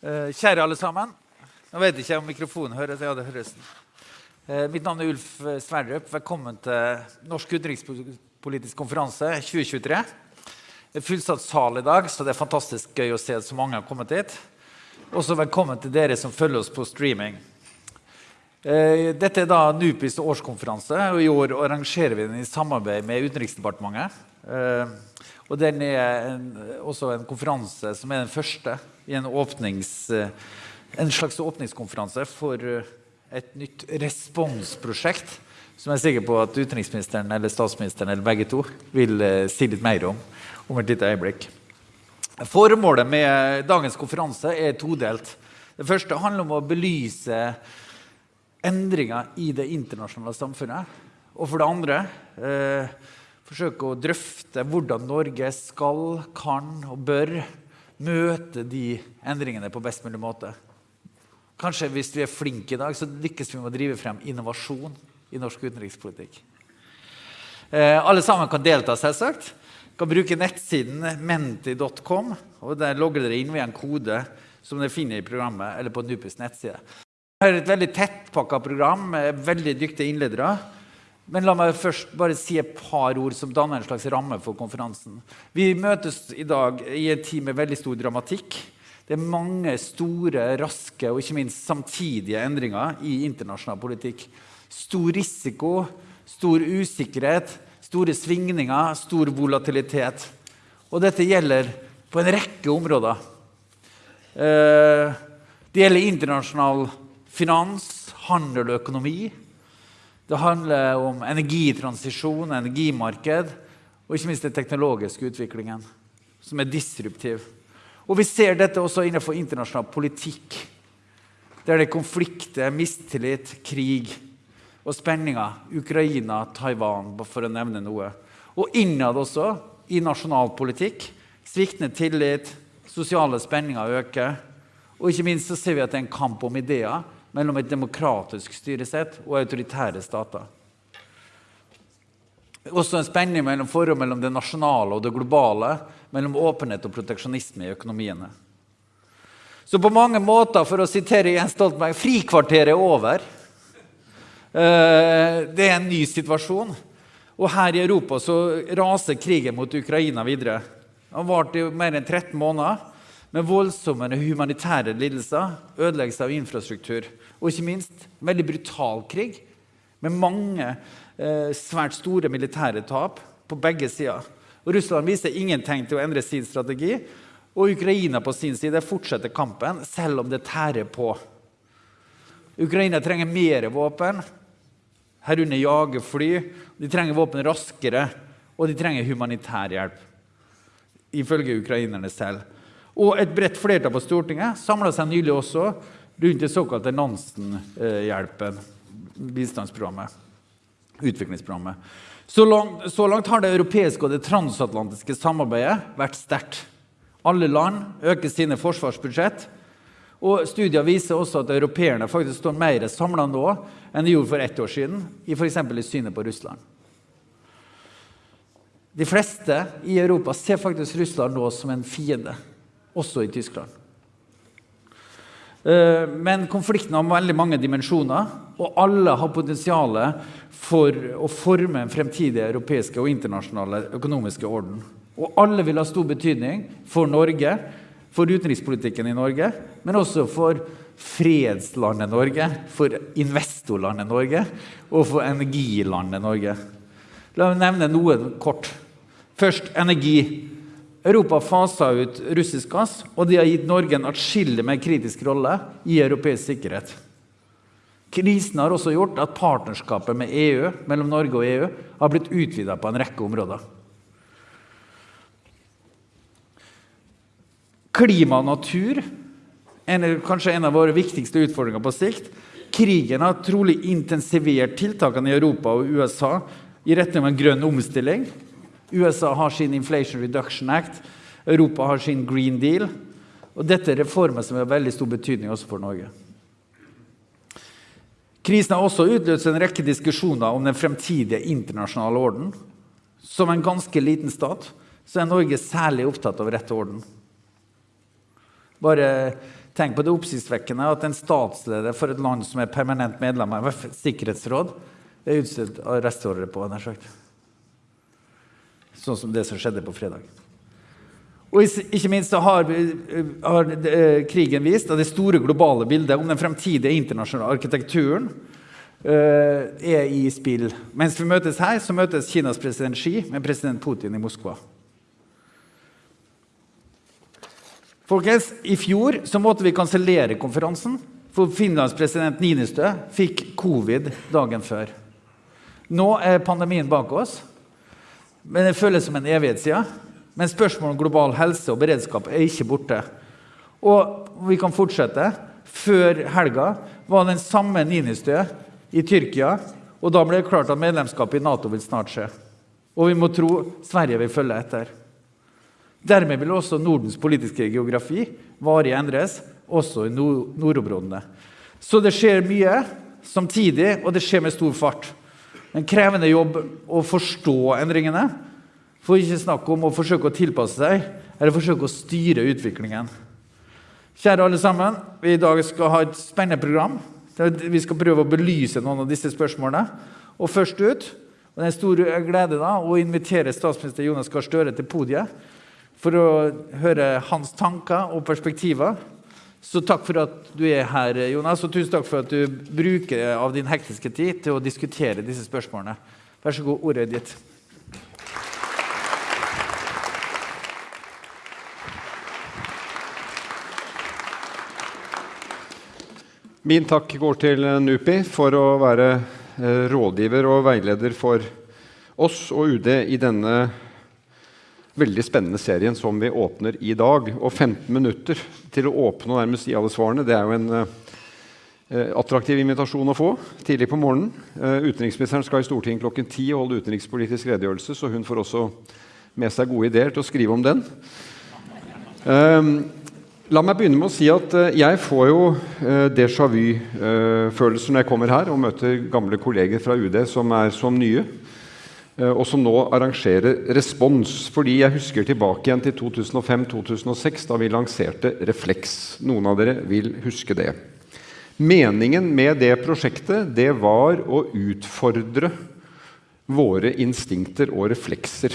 Eh, kjære alle sammen. Nå vet jeg ikke om mikrofonen høres. Ja, det høres. Eh, mitt navn er Ulf Sverdrup. Velkommen til Norsk utenrikspolitisk konferanse 2023. Det er fullsatt sal i dag, så det er fantastisk gøy å se at så mange har kommet hit. Også velkommen til dere som følger oss på streaming. Eh, dette er da NUPIs årskonferanse, og i år arrangerer vi den i samarbeid med Utenriksdepartementet. Eh, og den er en, også en konferanse som er den første i en, åpnings, eh, en slags åpningskonferanse for et nytt responsprosjekt som jeg er sikker på at utenriksministeren eller statsministeren eller begge to vil si litt mer om om et lite øyeblikk. Formålet med dagens konferanse er todelt. Det første handler om å belyse endringer i det internasjonale samfunnet. Og for det andre eh, forsøke å drøfte hvordan Norge skal, kan og bør møte de endringene på best mulig måte. Kanskje hvis vi er flinke i dag, så lykkes vi med å drive frem innovasjon i norsk utenrikspolitikk. Eh, alle sammen kan delta, selvsagt. Kan bruke nettsiden menti.com. og Der logger dere inn ved en kode som dere finner i programmet eller på NUPIs nettside. Det er et veldig tettpakka program med veldig dyktige innledere. Men la meg først bare si et par ord som danner en slags ramme for konferansen. Vi møtes i dag i en tid med veldig stor dramatikk. Det er mange store, raske og ikke minst samtidige endringer i internasjonal politikk. Stor risiko, stor usikkerhet, store svingninger, stor volatilitet. Og dette gjelder på en rekke områder. Eh, det gjelder internasjonal finans, handel og økonomi. Det handler om energitransisjon, energimarked og ikke minst den teknologiske utviklingen, som er disruptiv. Og Vi ser dette også innenfor internasjonal politikk, der det er konflikter, mistillit, krig og spenninger. Ukraina, Taiwan, for å nevne noe. Og innad også, i nasjonal politikk. Sviktende tillit, sosiale spenninger øker. Og ikke minst så ser vi at det er en kamp om ideer mellom et demokratisk styresett og autoritære stater. Også en spenning mellom forhold mellom det nasjonale og det globale, mellom åpenhet og proteksjonisme i økonomiene. Så på mange måter, for å sitere Jens Stoltenberg, frikvarteret er over. Eh, det er en ny situasjon. Og her i Europa så raser krigen mot Ukraina videre. Den har vart i mer enn 13 måneder med voldsomme humanitære lidelser, ødeleggelse av infrastruktur og ikke minst veldig brutal krig med mange eh, svært store militære tap på begge sider. Og Russland viser ingen tegn til å endre sin strategi. Og Ukraina på sin side fortsetter kampen, selv om det tærer på. Ukraina trenger mer våpen, herunder jagerfly. De trenger våpen raskere, og de trenger humanitær hjelp. Ifølge ukrainerne selv. Og et bredt flertall på Stortinget samla seg nylig også rundt det såkalte Nansen-hjelpen, bistandsprogrammet, utviklingsprogrammet. Så langt, så langt, har det europeiske og det transatlantiske samarbeidet vært sterkt. Alle land øker sine forsvarsbudsjett. Og Studier viser også at europeerne faktisk står mer samla nå enn de gjorde for ett år siden, i f.eks. i synet på Russland. De fleste i Europa ser faktisk Russland nå som en fiende også i Tyskland. Eh, men konflikten har veldig mange dimensjoner, og alle har potensial for å forme en fremtidig europeiske og internasjonale økonomiske orden. Og alle vil ha stor betydning for Norge, for utenrikspolitikken i Norge, men også for fredslandet Norge, for investorlandet Norge og for energilandet Norge. La meg nevne noe kort. Først energi. Europa fasa ut russisk gass, og det har gitt Norge en atskillig mer kritisk rolle i europeisk sikkerhet. Krisen har også gjort at partnerskapet med EU, mellom Norge og EU har blitt utvida på en rekke områder. Klima og natur er kanskje en av våre viktigste utfordringer på sikt. Krigen har trolig intensivert tiltakene i Europa og USA i retning av en grønn omstilling. USA har sin Inflation Reduction Act, Europa har sin Green Deal. Og dette er reformer som har veldig stor betydning også for Norge. Krisen har også utløst en rekke diskusjoner om den fremtidige internasjonale orden. Som en ganske liten stat så er Norge særlig opptatt av rette orden. Bare Tenk på det oppsiktsvekkende at en statsleder for et land som er permanent medlem av sikkerhetsråd, er utstedt arrestordre på. nær sagt. Sånn som det som skjedde på fredag. Og ikke minst har, har eh, krigen vist at det store globale bildet om den fremtidige internasjonale arkitekturen uh, er i spill. Mens vi møtes her, så møtes Kinas president Xi med president Putin i Moskva. Folkens, I fjor så måtte vi kansellere konferansen, for Finlands president Ninistø fikk covid dagen før. Nå er pandemien bak oss, men det føles som en evighet siden. Men spørsmålet om global helse og beredskap er ikke borte. Og vi kan fortsette. Før helga var den samme Ninistø i Tyrkia. Og da ble det klart at medlemskap i Nato vil snart skje. Og vi må tro Sverige vil følge etter. Dermed vil også Nordens politiske geografi varig endres, også i nordområdene. Så det skjer mye samtidig, og det skjer med stor fart. En krevende jobb å forstå endringene. For ikke snakk om å forsøke å tilpasse seg eller forsøke å styre utviklingen. Kjære alle sammen, vi i dag skal ha et spennende program. Vi skal prøve å belyse noen av disse spørsmålene. Og først ut og Det er en stor glede da, å invitere statsminister Jonas Gahr Støre til podiet for å høre hans tanker og perspektiver. Så takk for at du er her, Jonas, og tusen takk for at du bruker av din hektiske tid til å diskutere disse spørsmålene. Vær så god, ordet er ditt. Min takk går til NUPI for å være eh, rådgiver og veileder for oss og UD i denne veldig spennende serien som vi åpner i dag. Og 15 minutter til å åpne og nærmest gi alle svarene, det er jo en eh, attraktiv invitasjon å få tidlig på morgenen. Eh, utenriksministeren skal i Stortinget klokken 10 holde utenrikspolitisk redegjørelse, så hun får også med seg gode ideer til å skrive om den. Um, La meg begynne med å si at jeg får jo déjà vu-følelser når jeg kommer her og møter gamle kolleger fra UD som er som nye, og som nå arrangerer Respons. Fordi jeg husker tilbake igjen til 2005-2006, da vi lanserte Refleks. Noen av dere vil huske det. Meningen med det prosjektet det var å utfordre våre instinkter og reflekser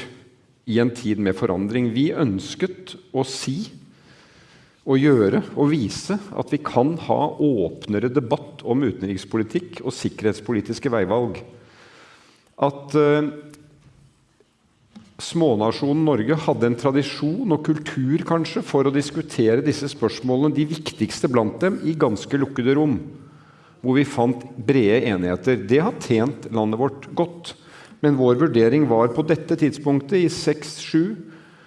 i en tid med forandring. Vi ønsket å si og gjøre og vise at vi kan ha åpnere debatt om utenrikspolitikk og sikkerhetspolitiske veivalg. At uh, smånasjonen Norge hadde en tradisjon og kultur kanskje for å diskutere disse spørsmålene, de viktigste blant dem, i ganske lukkede rom. Hvor vi fant brede enigheter. Det har tjent landet vårt godt. Men vår vurdering var på dette tidspunktet, i 6-7,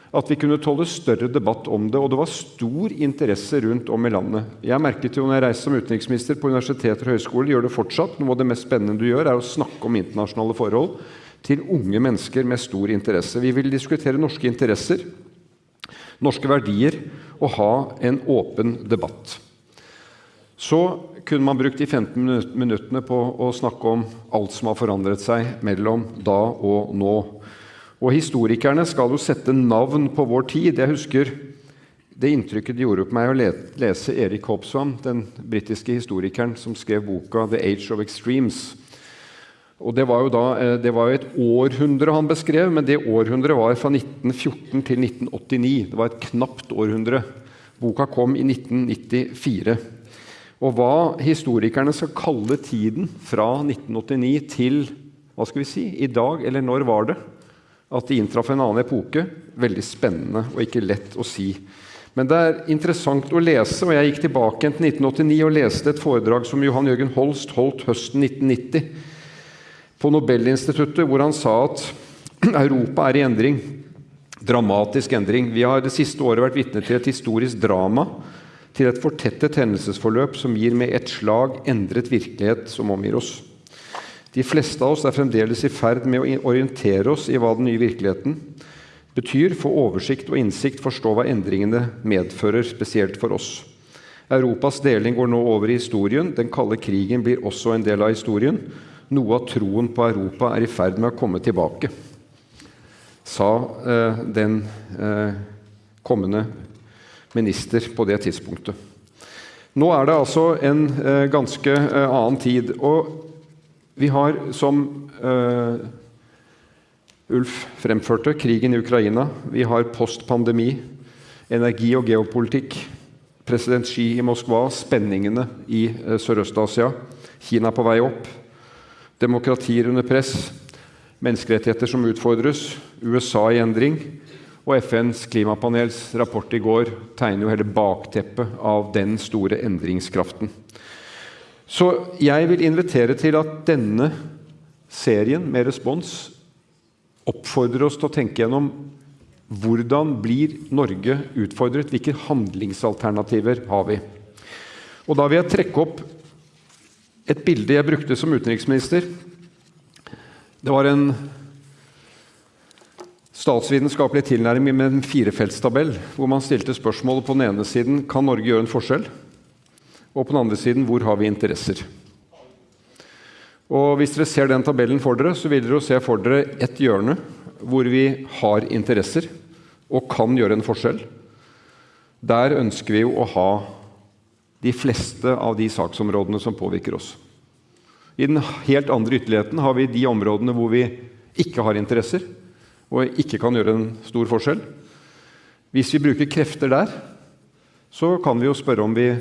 at vi kunne tåle større debatt om det. Og det var stor interesse rundt om i landet. Jeg merket jo når jeg reiste som utenriksminister på universiteter og høyskoler, gjør det fortsatt. Noe av det mest spennende du gjør, er å snakke om internasjonale forhold til unge mennesker med stor interesse. Vi vil diskutere norske interesser, norske verdier og ha en åpen debatt. Så kunne man brukt de 15 minuttene på å snakke om alt som har forandret seg mellom da og nå. Og historikerne skal jo sette navn på vår tid. Jeg husker det inntrykket det gjorde på meg å lese Erik Hobson, den britiske historikeren som skrev boka 'The Age of Extremes'. Og Det var jo da, eh, det var et århundre han beskrev, men det århundret var fra 1914 til 1989. Det var et knapt århundre. Boka kom i 1994. Og hva historikerne skal kalle tiden fra 1989 til hva skal vi si, i dag, eller når var det? At de inntraff en annen epoke. Veldig spennende og ikke lett å si. Men det er interessant å lese, og jeg gikk tilbake til 1989 og leste et foredrag som Johan Jørgen Holst holdt høsten 1990 på Nobelinstituttet, hvor han sa at Europa er i endring. Dramatisk endring. Vi har det siste året vært vitne til et historisk drama, til et fortettet hendelsesforløp som gir med ett slag endret virkelighet som omgir oss. De fleste av oss er fremdeles i ferd med å orientere oss i hva den nye virkeligheten betyr, få oversikt og innsikt, forstå hva endringene medfører, spesielt for oss. Europas deling går nå over i historien. Den kalde krigen blir også en del av historien. Noe av troen på Europa er i ferd med å komme tilbake, sa eh, den eh, kommende minister på det tidspunktet. Nå er det altså en eh, ganske eh, annen tid. Og vi har, som uh, Ulf fremførte, krigen i Ukraina. Vi har postpandemi, energi og geopolitikk. President Xi i Moskva, spenningene i uh, Sørøst-Asia. Kina på vei opp. Demokratier under press. Menneskerettigheter som utfordres. USA i endring. Og FNs klimapanels rapport i går tegner jo hele bakteppet av den store endringskraften. Så jeg vil invitere til at denne serien med respons oppfordrer oss til å tenke gjennom hvordan blir Norge utfordret? Hvilke handlingsalternativer har vi? Og Da vil jeg trekke opp et bilde jeg brukte som utenriksminister. Det var en statsvitenskapelig tilnærming med en firefeltstabell, hvor man stilte spørsmålet på den ene siden kan Norge gjøre en forskjell, og på den andre siden hvor har vi interesser. Og Hvis dere ser den tabellen for dere, så vil dere se for dere et hjørne hvor vi har interesser og kan gjøre en forskjell. Der ønsker vi jo å ha de fleste av de saksområdene som påvirker oss. I den helt andre ytterligheten har vi de områdene hvor vi ikke har interesser, og ikke kan gjøre en stor forskjell. Hvis vi bruker krefter der, så kan vi jo spørre om vi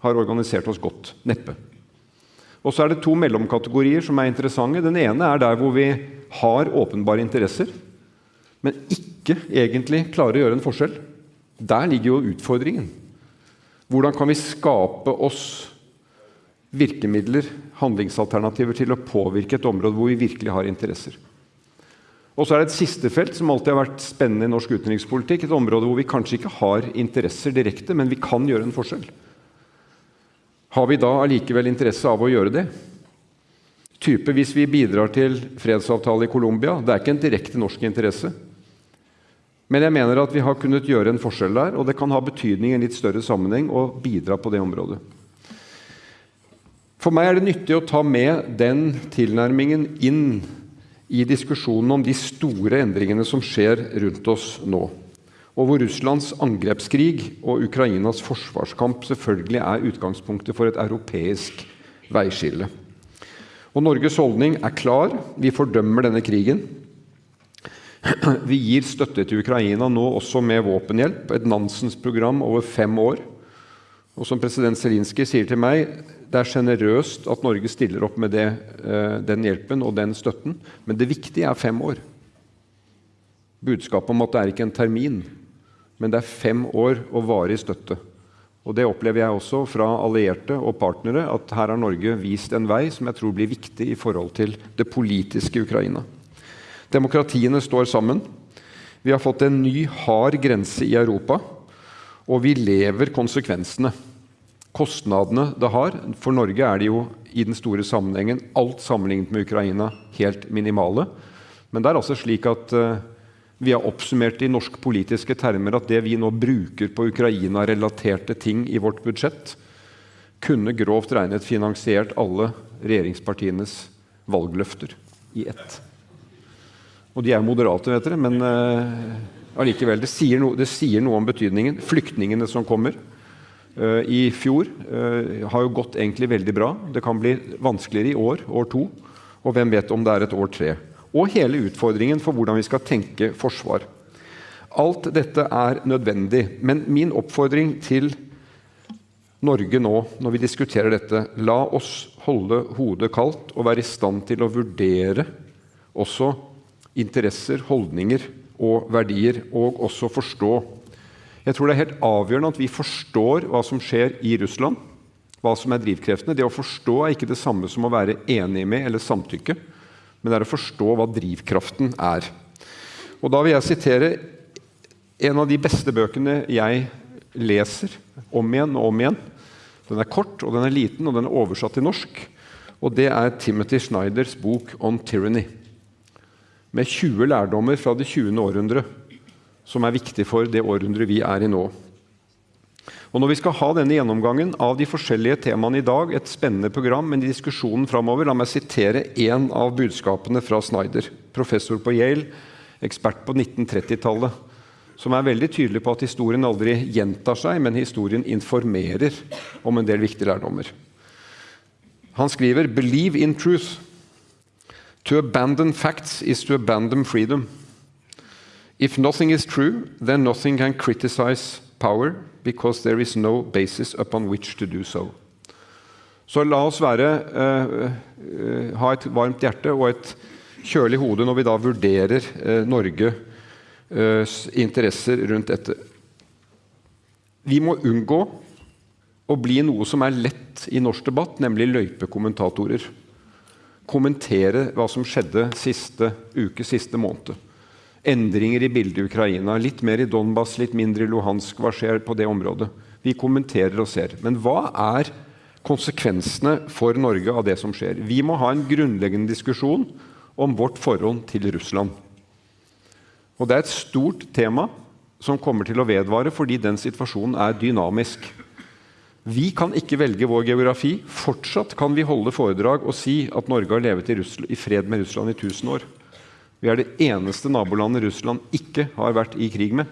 har organisert oss godt. Neppe. Og så er det to mellomkategorier som er interessante. Den ene er der hvor vi har åpenbare interesser, men ikke egentlig klarer å gjøre en forskjell. Der ligger jo utfordringen. Hvordan kan vi skape oss virkemidler, handlingsalternativer, til å påvirke et område hvor vi virkelig har interesser? Og så er det et siste felt som alltid har vært spennende i norsk utenrikspolitikk. Et område hvor vi kanskje ikke har interesser direkte, men vi kan gjøre en forskjell. Har vi da allikevel interesse av å gjøre det? Type hvis vi bidrar til fredsavtale i Colombia. Det er ikke en direkte norsk interesse. Men jeg mener at vi har kunnet gjøre en forskjell der, og det kan ha betydning i en litt større sammenheng å bidra på det området. For meg er det nyttig å ta med den tilnærmingen inn i diskusjonen om de store endringene som skjer rundt oss nå, og hvor Russlands angrepskrig og Ukrainas forsvarskamp selvfølgelig er utgangspunktet for et europeisk veiskille. Og Norges holdning er klar. Vi fordømmer denne krigen. Vi gir støtte til Ukraina nå også med våpenhjelp, et Nansens-program over fem år. Og som president Zelinskyj sier til meg, det er sjenerøst at Norge stiller opp med det, eh, den hjelpen og den støtten, men det viktige er fem år. Budskapet om at det er ikke en termin, men det er fem år og varig støtte. Og Det opplever jeg også fra allierte og partnere, at her har Norge vist en vei som jeg tror blir viktig i forhold til det politiske Ukraina. Demokratiene står sammen. Vi har fått en ny, hard grense i Europa, og vi lever konsekvensene kostnadene det har. For Norge er det jo i den store sammenhengen, alt sammenlignet med Ukraina, helt minimale. Men det er altså slik at uh, vi har oppsummert i norsk politiske termer at det vi nå bruker på Ukraina-relaterte ting i vårt budsjett, kunne grovt regnet finansiert alle regjeringspartienes valgløfter i ett. Og de er moderate, vet dere, men uh. Det sier, no, det sier noe om betydningen. Flyktningene som kommer. uh, i fjor uh, har jo gått egentlig veldig bra. Det kan bli vanskeligere i år, år to, og hvem vet om det er et år tre. Og hele utfordringen for hvordan vi skal tenke forsvar. Alt dette er nødvendig, men min oppfordring til Norge nå, når vi diskuterer dette, la oss holde hodet kaldt og være i stand til å vurdere også interesser, holdninger og verdier, og også forstå jeg tror det er helt avgjørende at vi forstår hva som skjer i Russland. Hva som er drivkreftene. Det å forstå er ikke det samme som å være enig med eller samtykke, men det er å forstå hva drivkraften er. Og Da vil jeg sitere en av de beste bøkene jeg leser om igjen og om igjen. Den er kort, og den er liten, og den er oversatt til norsk. Og Det er Timothy Schneiders bok 'On Tyranny', med 20 lærdommer fra det 20. århundre som er viktig for det århundret vi er i nå. Og Når vi skal ha denne gjennomgangen av de forskjellige temaene i dag, et spennende program, men i diskusjonen framover, la meg sitere én av budskapene fra Snyder, professor på Yale, ekspert på 1930-tallet, som er veldig tydelig på at historien aldri gjentar seg, men historien informerer om en del viktige lærdommer. Han skriver 'Believe in truth'. To abandon facts is to abandon freedom. If nothing is true, then nothing can criticize power, because there is no basis upon which to do so. Så la oss være, uh, uh, ha et varmt hjerte og et kjølig hode når vi da vurderer uh, Norges interesser rundt dette. Vi må unngå å bli noe som er lett i norsk debatt, nemlig løypekommentatorer. Kommentere hva som skjedde siste uke, siste måned. Endringer i bildet i Ukraina. Litt mer i Donbas, litt mindre i Luhansk. Hva skjer på det området? Vi kommenterer og ser. Men hva er konsekvensene for Norge av det som skjer? Vi må ha en grunnleggende diskusjon om vårt forhold til Russland. Og Det er et stort tema som kommer til å vedvare fordi den situasjonen er dynamisk. Vi kan ikke velge vår geografi. Fortsatt kan vi holde foredrag og si at Norge har levet i, Russland, i fred med Russland i 1000 år. Vi er det eneste nabolandet Russland ikke har vært i krig med.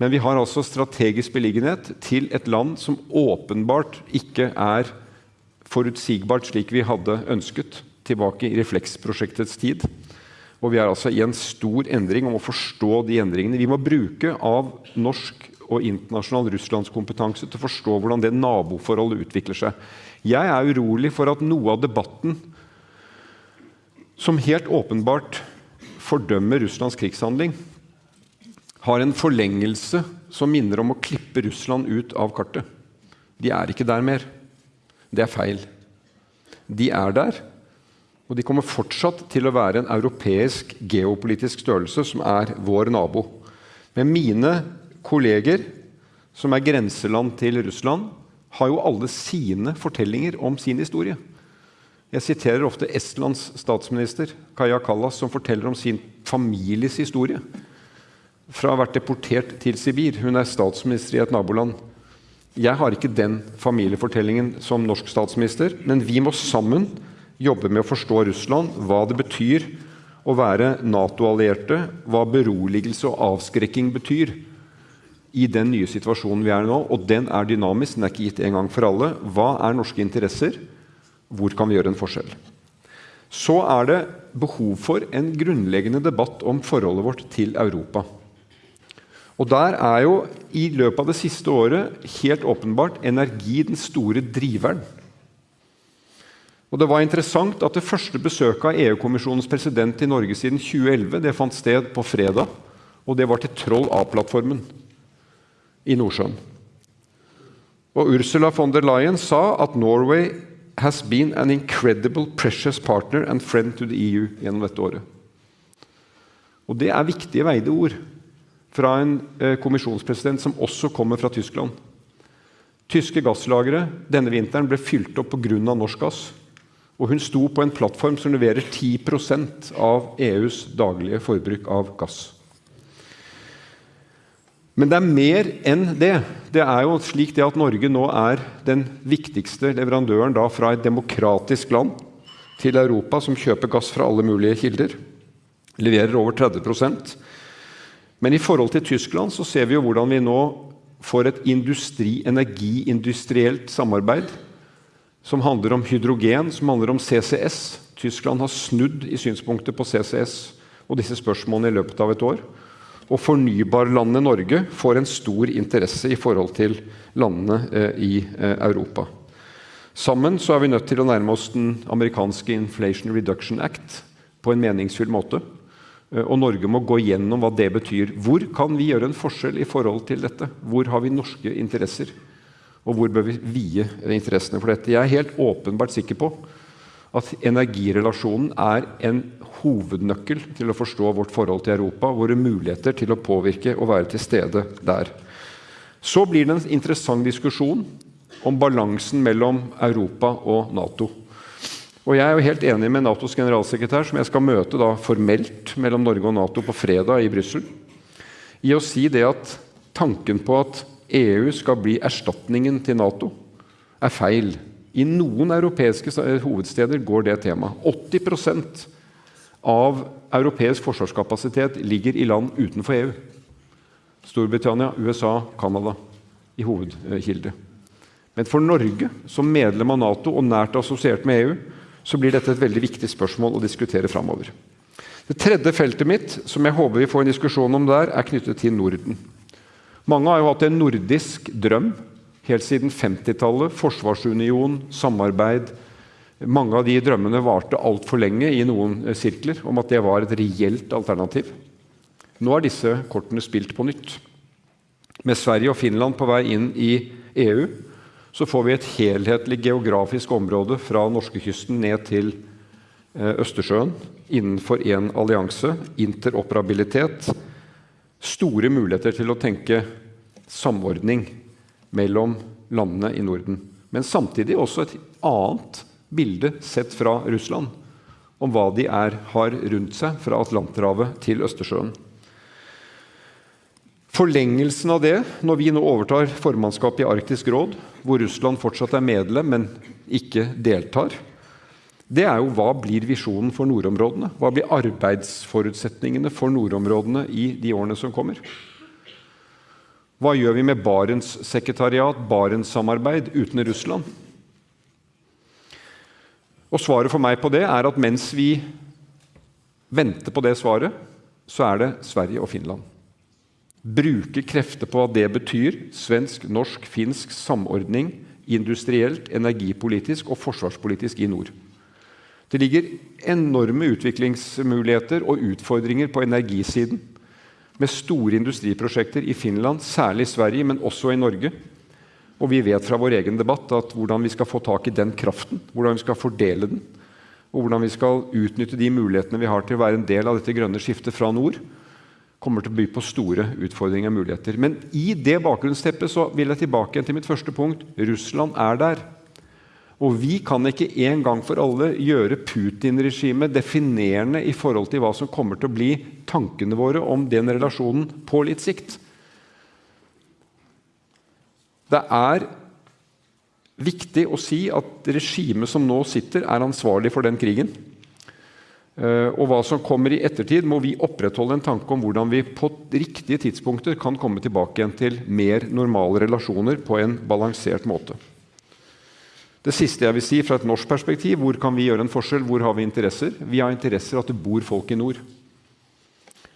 Men vi har altså strategisk beliggenhet til et land som åpenbart ikke er forutsigbart slik vi hadde ønsket tilbake i refleksprosjektets tid. Og vi er altså i en stor endring om å forstå de endringene. Vi må bruke av norsk og internasjonal russlandskompetanse til å forstå hvordan det naboforholdet utvikler seg. Jeg er urolig for at noe av debatten som helt åpenbart fordømmer Russlands krigshandling, har en forlengelse som minner om å klippe Russland ut av kartet. De er ikke der mer. Det er feil. De er der, og de kommer fortsatt til å være en europeisk geopolitisk størrelse som er vår nabo. Men mine kolleger, som er grenseland til Russland, har jo alle sine fortellinger om sin historie. Jeg siterer ofte Estlands statsminister Kaja Kallas, som forteller om sin families historie. Fra å ha vært deportert til Sibir. Hun er statsminister i et naboland. Jeg har ikke den familiefortellingen som norsk statsminister, men vi må sammen jobbe med å forstå Russland, hva det betyr å være Nato-allierte, hva beroligelse og avskrekking betyr i den nye situasjonen vi er i nå. Og den er dynamisk, den er ikke gitt en gang for alle. Hva er norske interesser? Hvor kan vi gjøre en forskjell? Så er det behov for en grunnleggende debatt om forholdet vårt til Europa. Og Der er jo i løpet av det siste året helt åpenbart energi den store driveren. Og Det var interessant at det første besøket av EU-kommisjonens president i Norge siden 2011 det fant sted på fredag, og det var til Troll A-plattformen i Nordsjøen. Og Ursula von der Leyen sa at Norway has been an incredible precious partner and friend to the EU gjennom dette året. Og Det er viktige veide ord fra en eh, kommisjonspresident som også kommer fra Tyskland. Tyske gasslagre denne vinteren ble fylt opp pga. norsk gass. Og hun sto på en plattform som leverer 10% av EUs daglige forbruk av gass. Men det er mer enn det. Det er jo slik det at Norge nå er den viktigste leverandøren da fra et demokratisk land til Europa, som kjøper gass fra alle mulige kilder. Leverer over 30% Men i forhold til Tyskland så ser vi jo hvordan vi nå får et industri, energiindustrielt samarbeid som handler om hydrogen, som handler om CCS. Tyskland har snudd i synspunktet på CCS og disse spørsmålene i løpet av et år. Og fornybarlandet Norge får en stor interesse i forhold til landene eh, i eh, Europa. Sammen så er vi nødt til å nærme oss den amerikanske Inflation Reduction Act på en meningsfull måte. Eh, og Norge må gå gjennom hva det betyr. Hvor kan vi gjøre en forskjell i forhold til dette? Hvor har vi norske interesser? Og hvor bør vi vie interessene for dette? Jeg er helt åpenbart sikker på at energirelasjonen er en hovednøkkel til å forstå vårt forhold til Europa, våre muligheter til å påvirke og være til stede der. Så blir det en interessant diskusjon om balansen mellom Europa og Nato. Og Jeg er jo helt enig med Natos generalsekretær, som jeg skal møte da formelt mellom Norge og Nato på fredag i Brussel, i å si det at tanken på at EU skal bli erstatningen til Nato, er feil. I noen europeiske hovedsteder går det temaet. 80 av europeisk forsvarskapasitet ligger i land utenfor EU. Storbritannia, USA, Canada i hovedkilde. Men for Norge, som medlem av Nato og nært assosiert med EU, så blir dette et veldig viktig spørsmål å diskutere framover. Det tredje feltet mitt, som jeg håper vi får en diskusjon om der, er knyttet til Norden. Mange har jo hatt en nordisk drøm helt siden 50-tallet. Forsvarsunion, samarbeid. Mange av de drømmene varte altfor lenge i noen eh, sirkler om at det var et reelt alternativ. Nå er disse kortene spilt på nytt. Med Sverige og Finland på vei inn i EU så får vi et helhetlig geografisk område fra norskekysten ned til eh, Østersjøen innenfor én allianse. Interoperabilitet. Store muligheter til å tenke samordning mellom landene i Norden. Men samtidig også et annet bilde sett fra Russland om hva de er, har rundt seg fra Atlanterhavet til Østersjøen. Forlengelsen av det, når vi nå overtar formannskapet i Arktisk råd, hvor Russland fortsatt er medlem, men ikke deltar, det er jo hva blir visjonen for nordområdene? Hva blir arbeidsforutsetningene for nordområdene i de årene som kommer? Hva gjør vi med Barentssekretariat, Barentssamarbeid uten Russland? Og Svaret for meg på det er at mens vi venter på det svaret, så er det Sverige og Finland. Bruke krefter på hva det betyr, svensk, norsk, finsk samordning industrielt, energipolitisk og forsvarspolitisk i nord. Det ligger enorme utviklingsmuligheter og utfordringer på energisiden, med store industriprosjekter i Finland, særlig i Sverige, men også i Norge, og vi vet fra vår egen debatt at hvordan vi skal få tak i den kraften, hvordan vi skal fordele den, og hvordan vi skal utnytte de mulighetene vi har til å være en del av dette grønne skiftet fra nord, kommer til å by på store utfordringer og muligheter. Men i det bakgrunnsteppet så vil jeg tilbake til mitt første punkt. Russland er der. Og vi kan ikke en gang for alle gjøre Putin-regimet definerende i forhold til hva som kommer til å bli tankene våre om den relasjonen på litt sikt. Det er viktig å si at regimet som nå sitter, er ansvarlig for den krigen. Eh, og hva som kommer i ettertid, må vi opprettholde en tanke om hvordan vi på riktige tidspunkter kan komme tilbake igjen til mer normale relasjoner på en balansert måte. Det siste jeg vil si fra et norsk perspektiv, hvor kan vi gjøre en forskjell? Hvor har vi interesser? Vi har interesser at det bor folk i nord.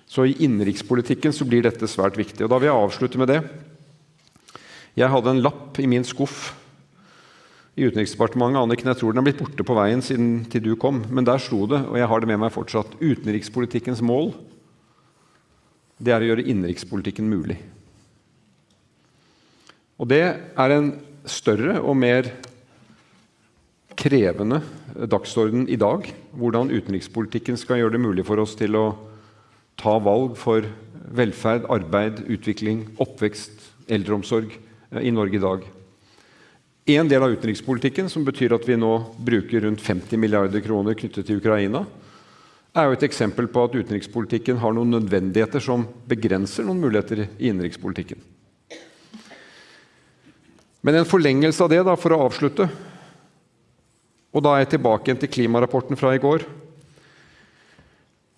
Så i innenrikspolitikken så blir dette svært viktig. Og da vil jeg avslutte med det. Jeg hadde en lapp i min skuff i Utenriksdepartementet. Anniken, jeg tror den er blitt borte på veien siden til du kom, men der sto det, og jeg har det med meg fortsatt, utenrikspolitikkens mål det er å gjøre innenrikspolitikken mulig. Og det er en større og mer krevende dagsorden i dag. Hvordan utenrikspolitikken skal gjøre det mulig for oss til å ta valg for velferd, arbeid, utvikling, oppvekst, eldreomsorg i Norge i dag. En del av utenrikspolitikken, som betyr at vi nå bruker rundt 50 milliarder kroner knyttet til Ukraina, er jo et eksempel på at utenrikspolitikken har noen nødvendigheter som begrenser noen muligheter i innenrikspolitikken. Men en forlengelse av det, da, for å avslutte Og da er jeg tilbake til klimarapporten fra i går.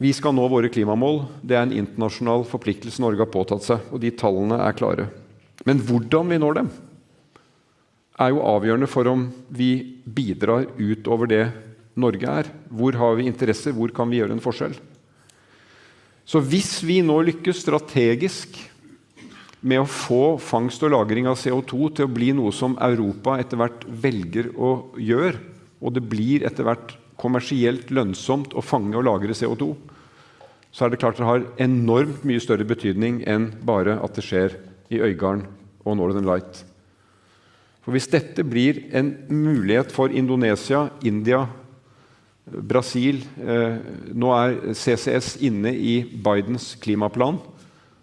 Vi skal nå våre klimamål. Det er en internasjonal forpliktelse Norge har påtatt seg, og de tallene er klare. Men hvordan vi når dem, er jo avgjørende for om vi bidrar utover det Norge er. Hvor har vi interesser? Hvor kan vi gjøre en forskjell? Så hvis vi nå lykkes strategisk med å få fangst og lagring av CO2 til å bli noe som Europa etter hvert velger å gjøre, og det blir etter hvert kommersielt lønnsomt å fange og lagre CO2, så er det klart det har enormt mye større betydning enn bare at det skjer i Øygarden og Northern Light. For Hvis dette blir en mulighet for Indonesia, India, Brasil eh, Nå er CCS inne i Bidens klimaplan.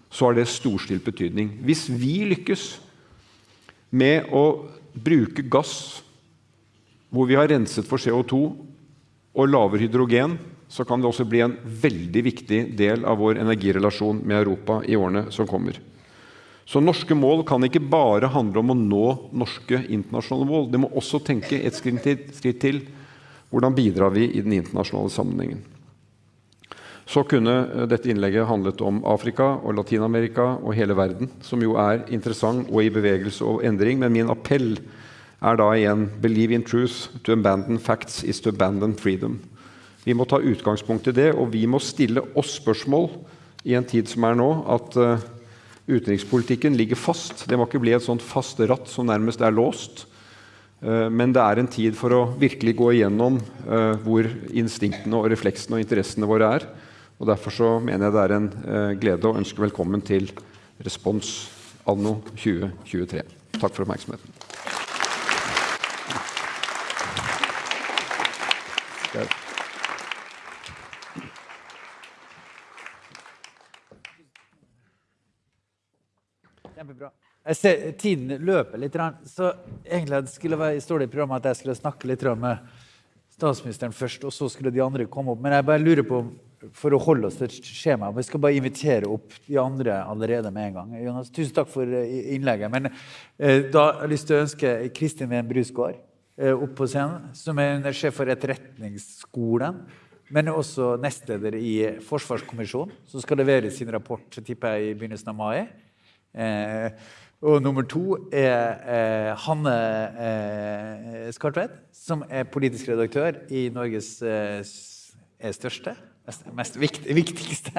Så har det storstilt betydning. Hvis vi lykkes med å bruke gass hvor vi har renset for CO2 og laver hydrogen, så kan det også bli en veldig viktig del av vår energirelasjon med Europa i årene som kommer. Så norske mål kan ikke bare handle om å nå norske internasjonale mål. Det må også tenke et skritt til. Hvordan bidrar vi i den internasjonale sammenhengen? Så kunne dette innlegget handlet om Afrika og Latin-Amerika og hele verden, som jo er interessant og i bevegelse og endring. Men min appell er da igjen believe in truth. To abandon facts is to abandon freedom. Vi må ta utgangspunkt i det, og vi må stille oss spørsmål i en tid som er nå, at uh, utenrikspolitikken ligger fast. Det må ikke bli et sånt fast ratt som nærmest er låst. Uh, men det er en tid for å virkelig gå igjennom uh, hvor instinktene og refleksene og interessene våre er. Og Derfor så mener jeg det er en glede å ønske velkommen til Respons anno 2023. Takk for oppmerksomheten. Kjempebra. Jeg ser Tiden løper litt. Så egentlig skulle det stå i programmet at jeg skulle snakke litt med statsministeren først, og så skulle de andre komme opp. Men jeg bare lurer på, for å holde oss til skjemaet, vi skal bare invitere opp de andre allerede med en gang. Jonas, tusen takk for eh, innlegget. Men eh, da har jeg lyst til å ønske Kristin Ven Brusgaard eh, opp på scenen, som er sjef for Etterretningsskolen. Men også nestleder i Forsvarskommisjonen, som skal levere sin rapport tipper jeg, i begynnelsen av mai. Eh, og nummer to er eh, Hanne eh, Skartvedt, som er politisk redaktør i Norges eh, største mest, mest vikt, viktigste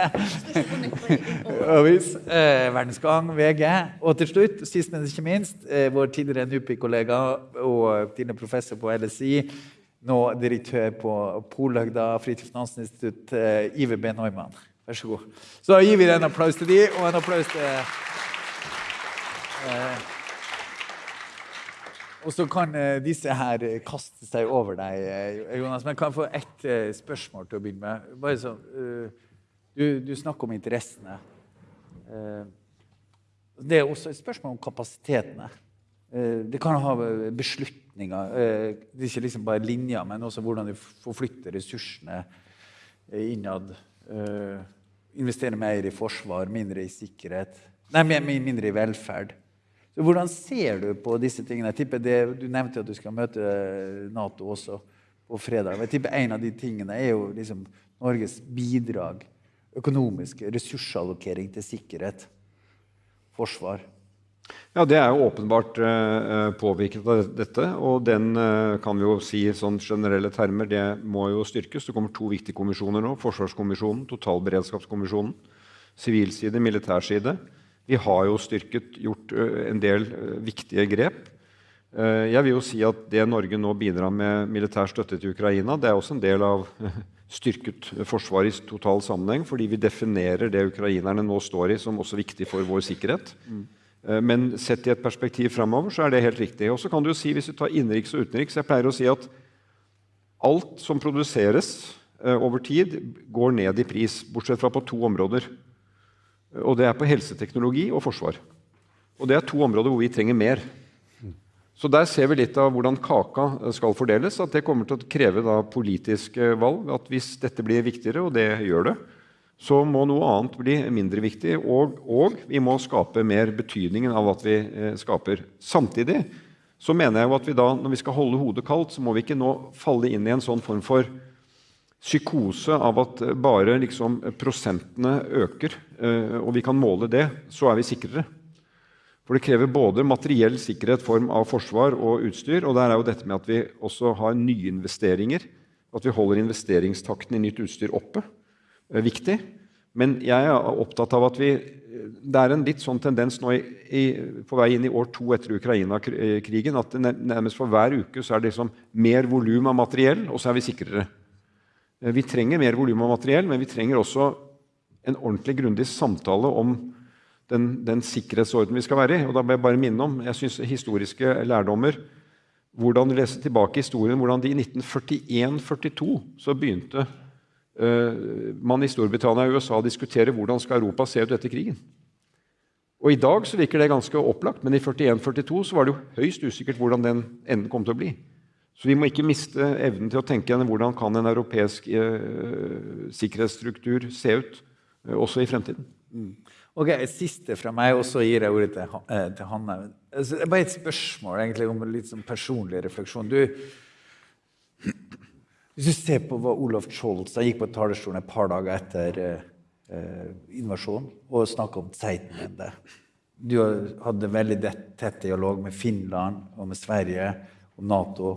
avis. Eh, Verdensgang, VG. Og til slutt, sist, men ikke minst, eh, vår tidligere NUPI-kollega og tidligere professor på LSI, nå direktør på Polhøgda Fritidsfinansinstitutt, eh, Iver B. Neumann. Vær så god. Så gir vi en applaus til de, og en applaus til og så kan eh, disse her eh, kaste seg over deg, Jonas. Men kan jeg få ett spørsmål til å begynne med? Bare sånn, du, du snakker om interessene. Det er også et spørsmål om kapasitetene. Det kan ha beslutninger. Det er ikke liksom bare linjer, men også hvordan du forflytter ressursene innad. Investere mer i forsvar, mindre i sikkerhet. Nei, mindre i velferd. Hvordan ser du på disse tingene? Jeg tipper det, Du nevnte at du skal møte eh, Nato også på fredag. Jeg tipper En av de tingene er jo liksom Norges bidrag, økonomisk ressursallokering til sikkerhet, forsvar. Ja, Det er jo åpenbart uh, påvirket av dette. Og den kan vi jo si sånn generelle termer, det må jo styrkes. Det kommer to viktige kommisjoner nå. Forsvarskommisjonen, totalberedskapskommisjonen. Sivil side, militær side. Vi har jo styrket, gjort en del viktige grep. Jeg vil jo si at det Norge nå bidrar med militær støtte til Ukraina, det er også en del av styrket forsvar i total sammenheng, fordi vi definerer det ukrainerne nå står i, som også viktig for vår sikkerhet. Mm. Men sett i et perspektiv framover så er det helt riktig. Og så kan du jo si, hvis du tar innenriks og utenriks Jeg pleier å si at alt som produseres over tid, går ned i pris, bortsett fra på to områder. Og det er på helseteknologi og forsvar. Og det er to områder hvor vi trenger mer. Så der ser vi litt av hvordan kaka skal fordeles. At det kommer til å kreve da politiske valg. At hvis dette blir viktigere, og det gjør det, så må noe annet bli mindre viktig. Og, og vi må skape mer betydningen av at vi eh, skaper. Samtidig så mener jeg jo at vi da, når vi skal holde hodet kaldt, så må vi ikke nå falle inn i en sånn form for psykose av at bare liksom prosentene øker, eh, og vi kan måle det, så er vi sikrere. For det krever både materiell sikkerhet, form av forsvar og utstyr, og der er jo dette med at vi også har nyinvesteringer, at vi holder investeringstakten i nytt utstyr oppe, er viktig. Men jeg er opptatt av at vi Det er en litt sånn tendens nå i, i, på vei inn i år to etter Ukraina-krigen at nærmest for hver uke så er det liksom mer volum av materiell, og så er vi sikrere. Eh, vi trenger mer volum av materiell, men vi trenger også en ordentlig grundig samtale om den, den sikkerhetsorden vi skal være i. Og da må jeg bare minne om jeg synes, historiske lærdommer. Hvordan lese tilbake historien, hvordan de i 1941-42 så begynte uh, man i Storbritannia og USA å diskutere hvordan skal Europa se ut etter krigen. Og I dag så virker det ganske opplagt, men i 41-42 så var det jo høyst usikkert hvordan den enden kom til å bli. Så vi må ikke miste evnen til å tenke igjen hvordan kan en europeisk eh, sikkerhetsstruktur se ut eh, også i fremtiden. Mm. Ok, Siste fra meg, og så gir jeg ordet til, eh, til Hanne. Altså, bare et spørsmål egentlig om litt sånn personlig refleksjon. Du, Hvis du ser på hva Olaf Scholz Han gikk på talerstolen et par dager etter eh, invasjonen og snakka om Zeitenwende. Du hadde veldig tett dialog med Finland og med Sverige og Nato.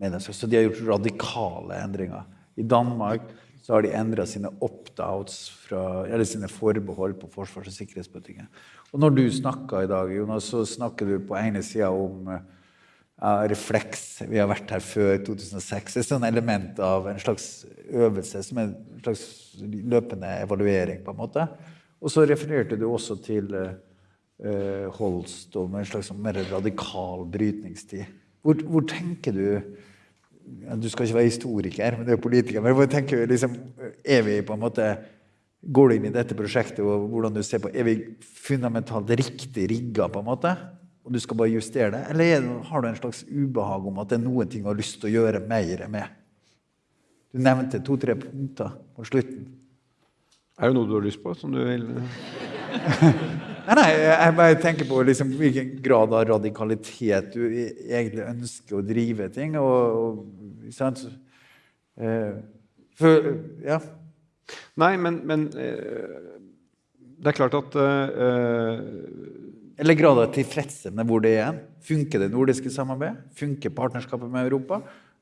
Så de har gjort radikale endringer. I Danmark så har de endra sine opt-outs, eller sine forbehold på forsvars- og sikkerhetspolitikken. Og når du snakker i dag, Jonas, så snakker du på ene sida om uh, refleks. Vi har vært her før 2006. Det er sånn element av en slags øvelse, som er en slags løpende evaluering. på en måte. Og så refererte du også til uh, Holst om en slags mer radikal brytningstid. Hvor, hvor tenker du du skal ikke være historiker, men du er politiker. Men jeg tenker liksom, er vi på en måte Går du inn i dette prosjektet og hvordan du ser på, er vi fundamentalt riktig rigga, på en måte? Og du skal bare justere det? Eller har du en slags ubehag om at det er noen ting du har lyst til å gjøre mer med? Du nevnte to-tre punkter på slutten. Er det noe du har lyst på, som du vil Nei, nei, jeg bare tenker på liksom, hvilken grad av radikalitet du e-, egentlig ønsker å drive ting. Og, og sant? Eh, for, ja. Nei, men, men eh, det er klart at uh, Eller grad av tilfredshet med hvor det er. Funker det nordiske samarbeidet? Funker partnerskapet med Europa?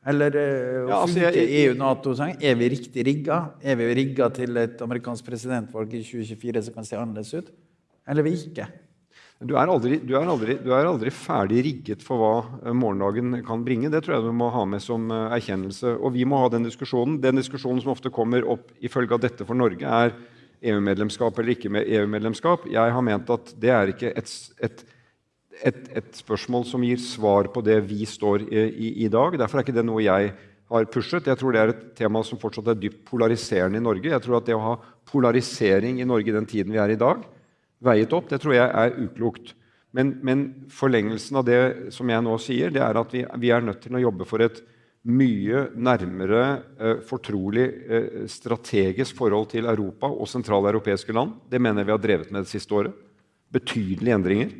Eller uh, ja, altså, funker EU-Nato-sang? Er vi riktig rigga? Er vi rigga til et amerikansk presidentvalg i 2024 som kan se annerledes ut? Eller vi ikke? Du er, aldri, du, er aldri, du er, aldri, ferdig rigget for hva eh, morgendagen kan bringe. Det tror jeg du må ha med som eh, erkjennelse. Og vi må ha den diskusjonen. Den diskusjonen som ofte kommer opp ifølge av dette for Norge, er EU-medlemskap eller ikke med EU-medlemskap. Jeg har ment at det er ikke et, et, et, et, spørsmål som gir svar på det vi står i, i, i dag. Derfor er ikke det noe jeg har pushet. Jeg tror det er et tema som fortsatt er dypt polariserende i Norge. Jeg tror at det å ha polarisering i Norge i den tiden vi er i dag, veiet opp. Det tror jeg er uklokt. Men, men, forlengelsen av det som jeg nå sier, det er at vi, vi er nødt til å jobbe for et mye nærmere eh, fortrolig eh, strategisk forhold til Europa og sentraleuropeiske land. Det mener jeg vi har drevet med det siste året. Betydelige endringer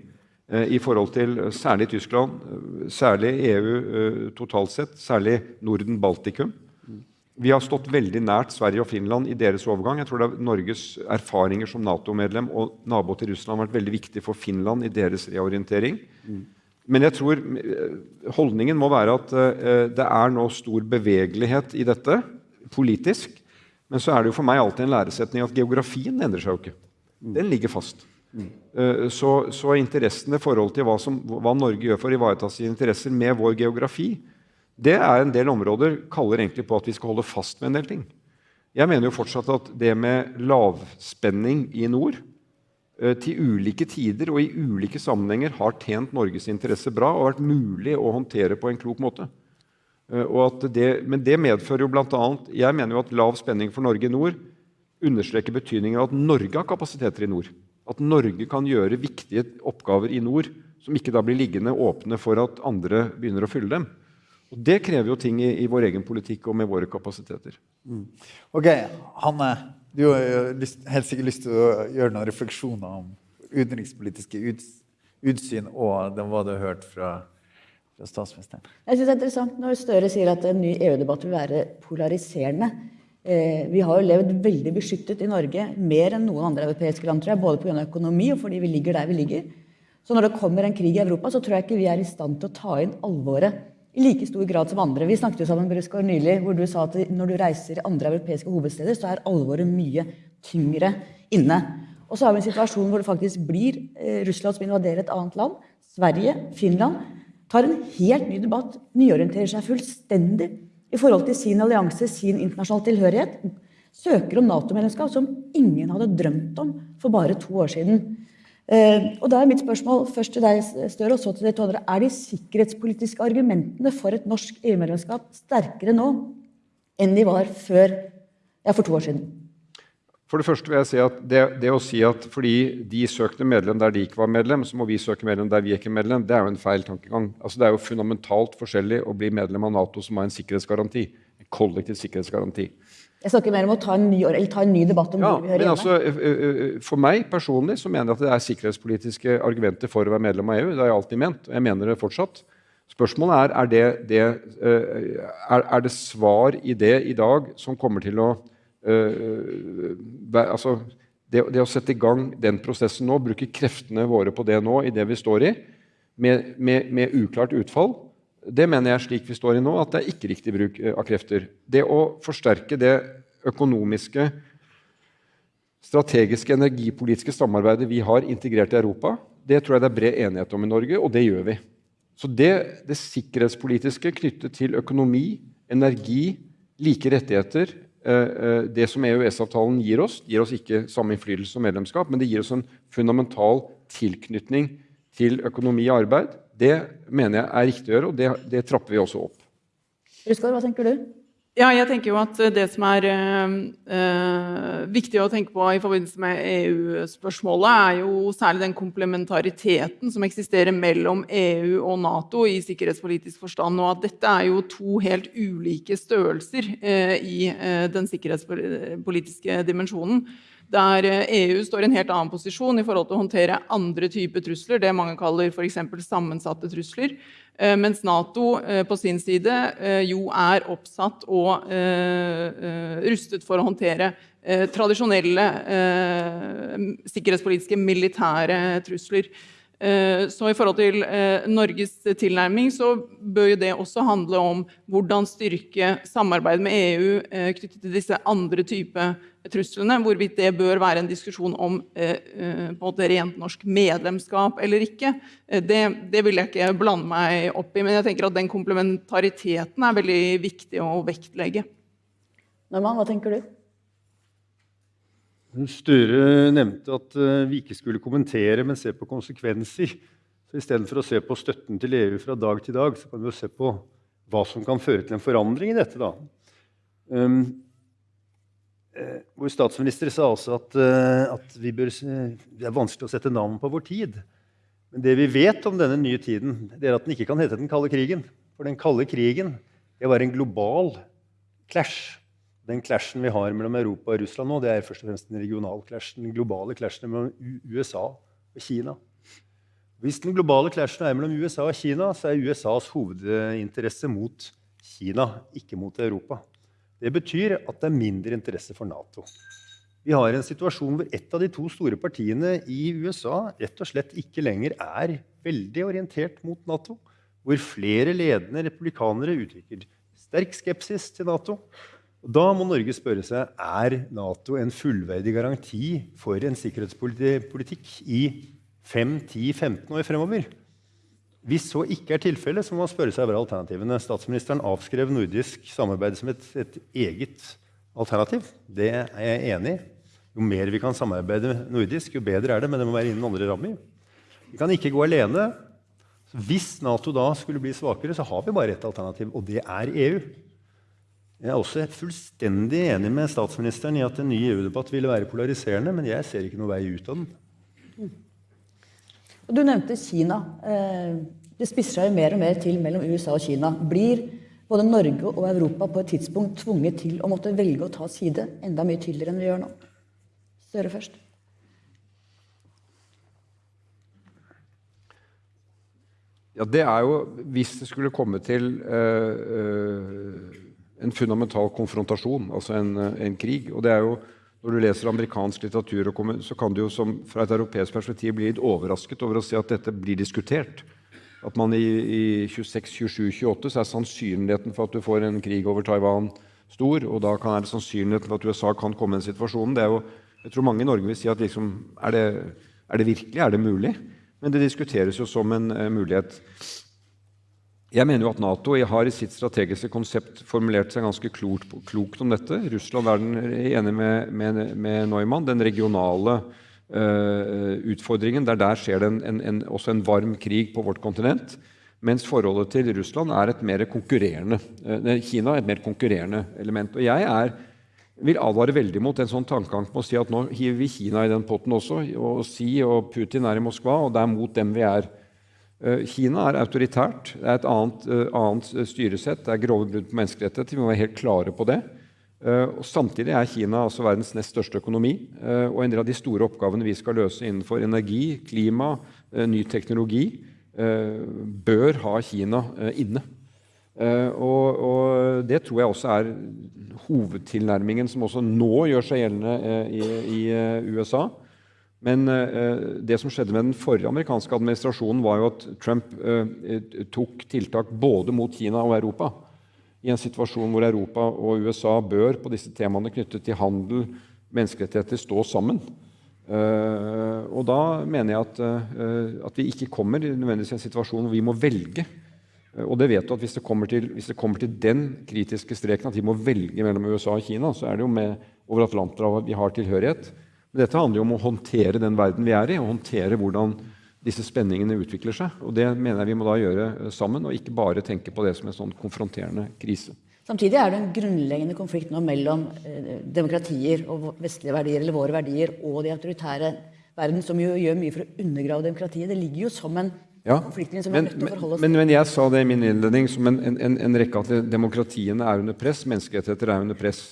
eh, i forhold til særlig Tyskland, eh, særlig EU eh, totalt sett, særlig Norden-Baltikum. Vi har stått veldig nært Sverige og Finland i deres overgang. Jeg tror det er Norges erfaringer som Nato-medlem og nabo til Russland har vært veldig viktig for Finland i deres reorientering. Mm. Men jeg tror eh, holdningen må være at uh, det er nå stor bevegelighet i dette politisk. Men så er det jo for meg alltid en læresetning at geografien endrer seg jo ikke. Mm. Den ligger fast. Mm. Uh, så, så interessene i forhold til hva, som, hva Norge gjør for å ivareta sine interesser med vår geografi, det er en del områder kaller egentlig på at vi skal holde fast med en del ting. Jeg mener jo fortsatt at det med lavspenning i nord eh, til ulike tider og i ulike sammenhenger har tjent Norges interesse bra og vært mulig å håndtere på en klok måte. Eh, det, men det medfører jo bl.a. Jeg mener jo at lav spenning for Norge i nord understreker betydningen av at Norge har kapasiteter i nord. At Norge kan gjøre viktige oppgaver i nord som ikke da blir liggende åpne for at andre begynner å fylle dem. Og Det krever jo ting i, i, vår egen politikk og med våre kapasiteter. Mm. Ok, Hanne, du har lyst, helt sikkert lyst til å gjøre noen refleksjoner om utenrikspolitiske uts, utsyn og det, hva du har hørt fra, fra statsministeren. Jeg synes det er interessant når Støre sier at en ny EU-debatt vil være polariserende. Eh, vi har jo levd veldig beskyttet i Norge, mer enn noen andre europeiske land, tror jeg, både pga. økonomi og fordi vi ligger der vi ligger. Så når det kommer en krig i Europa, så tror jeg ikke vi er i stand til å ta inn alvoret i like stor grad som andre. Vi snakket jo sammen Brusgaard, nylig, hvor du sa at når du reiser i andre europeiske hovedsteder, så er alvoret mye tyngre inne. Og så har vi en situasjon hvor det faktisk blir eh, Russland som invaderer et annet land. Sverige, Finland tar en helt ny debatt, nyorienterer seg fullstendig i forhold til sin allianse, sin internasjonale tilhørighet. Søker om Nato-medlemskap som ingen hadde drømt om for bare to år siden. Eh, og da er mitt spørsmål først til deg, Støre, og så til dere to andre. Er de sikkerhetspolitiske argumentene for et norsk EU-medlemskap sterkere nå enn de var før, ja, for to år siden? For det første vil jeg si at det, det, å si at fordi de søkte medlem der de ikke var medlem, så må vi søke medlem der vi ikke er medlem, det er jo en feil tankegang. Altså, det er jo fundamentalt forskjellig å bli medlem av Nato som har en sikkerhetsgaranti. En kollektiv sikkerhetsgaranti. Jeg snakker mer om å ta en ny, ta en ny debatt om ja, hvor vi hører hjemme. altså. For meg personlig så mener jeg at det er sikkerhetspolitiske argumenter for å være medlem av EU. Det har jeg alltid ment, og jeg mener det fortsatt. Spørsmålet er er det, det, er, er det svar i det i dag som kommer til å altså, det, det, å sette i gang den prosessen nå, bruke kreftene våre på det nå, i det vi står i, med, med, med uklart utfall, det mener jeg slik vi står i nå, at det er ikke riktig bruk av krefter. Det å forsterke det økonomiske, strategiske, energipolitiske samarbeidet vi har integrert i Europa, det tror jeg det er bred enighet om i Norge, og det gjør vi. Så det, det sikkerhetspolitiske knyttet til økonomi, energi, like rettigheter eh, eh, Det som EØS-avtalen gir oss, gir oss ikke samme innflytelse som medlemskap, men det gir oss en fundamental tilknytning til økonomi og arbeid. Det mener jeg er riktig å gjøre, og det, det trapper vi også opp. Ruskar, hva tenker du? Ja, jeg tenker jo at Det som er øh, viktig å tenke på i forbindelse med EU-spørsmålet, er jo særlig den komplementariteten som eksisterer mellom EU og Nato i sikkerhetspolitisk forstand. Og at dette er jo to helt ulike størrelser øh, i øh, den sikkerhetspolitiske dimensjonen. Der EU står i en helt annen posisjon i forhold til å håndtere andre typer trusler, det mange kaller f.eks. sammensatte trusler. Eh, mens Nato eh, på sin side eh, jo er oppsatt og rustet for å håndtere tradisjonelle sikkerhetspolitiske militære trusler. Så i forhold til Norges tilnærming så bør det også handle om hvordan styrke samarbeid med EU knyttet til disse andre typer truslene. Hvorvidt det bør være en diskusjon om eh, eh, måte rent norsk medlemskap eller ikke, eh, det, det, vil jeg ikke blande meg opp i. Men jeg tenker at den komplementariteten er veldig viktig å vektlegge. Norman, hva tenker du? Støre nevnte at vi ikke skulle kommentere, men se på konsekvenser. Så Istedenfor å se på støtten til EU fra dag til dag, så kan vi jo se på hva som kan føre til en forandring i dette. da. Um, Eh, vår statsminister sa også at, eh, at bør, det er vanskelig å sette navn på vår tid. Men det vi vet om denne nye tiden, det er at den ikke kan hete den kalde krigen. For den kalde krigen det var en global clash. Den clashen vi har mellom Europa og Russland nå, det er først og fremst den regionale clashen, den globale clashen mellom USA og Kina. Hvis den globale clashen er mellom USA og Kina, så er USAs hovedinteresse mot Kina, ikke mot Europa. Det betyr at det er mindre interesse for Nato. Vi har en situasjon hvor et av de to store partiene i USA rett og slett ikke lenger er veldig orientert mot Nato. Hvor flere ledende republikanere uttrykker sterk skepsis til Nato. Da må Norge spørre seg er Nato en fullverdig garanti for en sikkerhetspolitikk i 5-10-15 år fremover. Hvis så ikke er tilfellet, så må man spørre seg hva er alternativene. Statsministeren avskrev nordisk samarbeid som et, et, eget alternativ. Det er jeg enig i. Jo mer vi kan samarbeide nordisk, jo bedre er det, men det må være innen andre rammer. Vi kan ikke gå alene. Hvis Nato da skulle bli svakere, så har vi bare ett alternativ, og det er EU. Jeg er også fullstendig enig med statsministeren i at en ny EU-debatt ville være polariserende, men jeg ser ikke noe vei ut av den. Du nevnte Kina. Eh, det spisser seg jo mer og mer til mellom USA og Kina. Blir både Norge og Europa på et tidspunkt tvunget til å måtte velge å ta side enda mye tydeligere enn vi gjør nå? Støre først. Ja, det er jo hvis det skulle komme til uh, en fundamental konfrontasjon, altså en, en, krig. Og det er jo når du leser amerikansk litteratur, så kan du jo som, fra et europeisk perspektiv bli litt overrasket over å se at dette blir diskutert at man i, i 26, 27, 28 så er sannsynligheten for at du får en krig over Taiwan stor. Og da kan, er det sannsynligheten for at USA kan komme i den situasjonen. Det er jo, jeg tror mange i Norge vil si at liksom, er, det, er, det, virkelig? Er det mulig? Men det diskuteres jo som en uh, mulighet. Jeg mener jo at Nato har i sitt strategiske konsept formulert seg ganske klokt, klokt om dette. Russland er enig med, med, med Neumann. Den regionale uh, utfordringen. Der, der skjer det en, en, en, også en varm krig på vårt kontinent. Mens forholdet til Russland er et mer konkurrerende uh, Kina er et mer konkurrerende element. Og jeg er, vil advare veldig mot en sånn tankegang på å si at nå hiver vi Kina i den potten også. Og si og Putin er i Moskva, og det er mot dem vi er. Eh, Kina er autoritært. Det er et annet, annet styresett. Det er grove brudd på menneskerettigheter. Vi må være helt klare på det. Eh, og samtidig er Kina altså verdens nest største økonomi. Eh, og en del av de store oppgavene vi skal løse innenfor energi, klima, eh, ny teknologi, bør ha Kina inne. Og, og, det tror jeg også er hovedtilnærmingen som også nå gjør seg gjeldende i, i USA. Men det som skjedde med den forrige amerikanske administrasjonen, var jo at Trump tok tiltak både mot Kina og Europa i en situasjon hvor Europa og USA bør på disse temaene knyttet til handel, menneskerettigheter, stå sammen. Uh, og da mener jeg at, at, vi ikke kommer nødvendigvis i en situasjon hvor vi må velge. Og det vet du at hvis det, til, hvis det, kommer til, den kritiske streken at vi må velge mellom USA og Kina, så er det jo med over Atlanterhavet vi har tilhørighet. Men dette handler jo om å håndtere den verden vi er i, og håndtere hvordan disse spenningene utvikler seg. Og det mener jeg vi må da gjøre eh, sammen, og ikke bare tenke på det som en sånn konfronterende krise. Samtidig er det en grunnleggende konflikt nå mellom eh, demokratier og vestlige verdier, eller våre verdier, og de autoritære verden, som jo gjør mye for å undergrave demokratiet. Det ligger jo som en ja, konfliktlinje som vi er nødt til å forholde oss til. Men, men, jeg sa det i min innledning som en, en, en rekke at demokratiene er under press, menneskerettigheter er under press.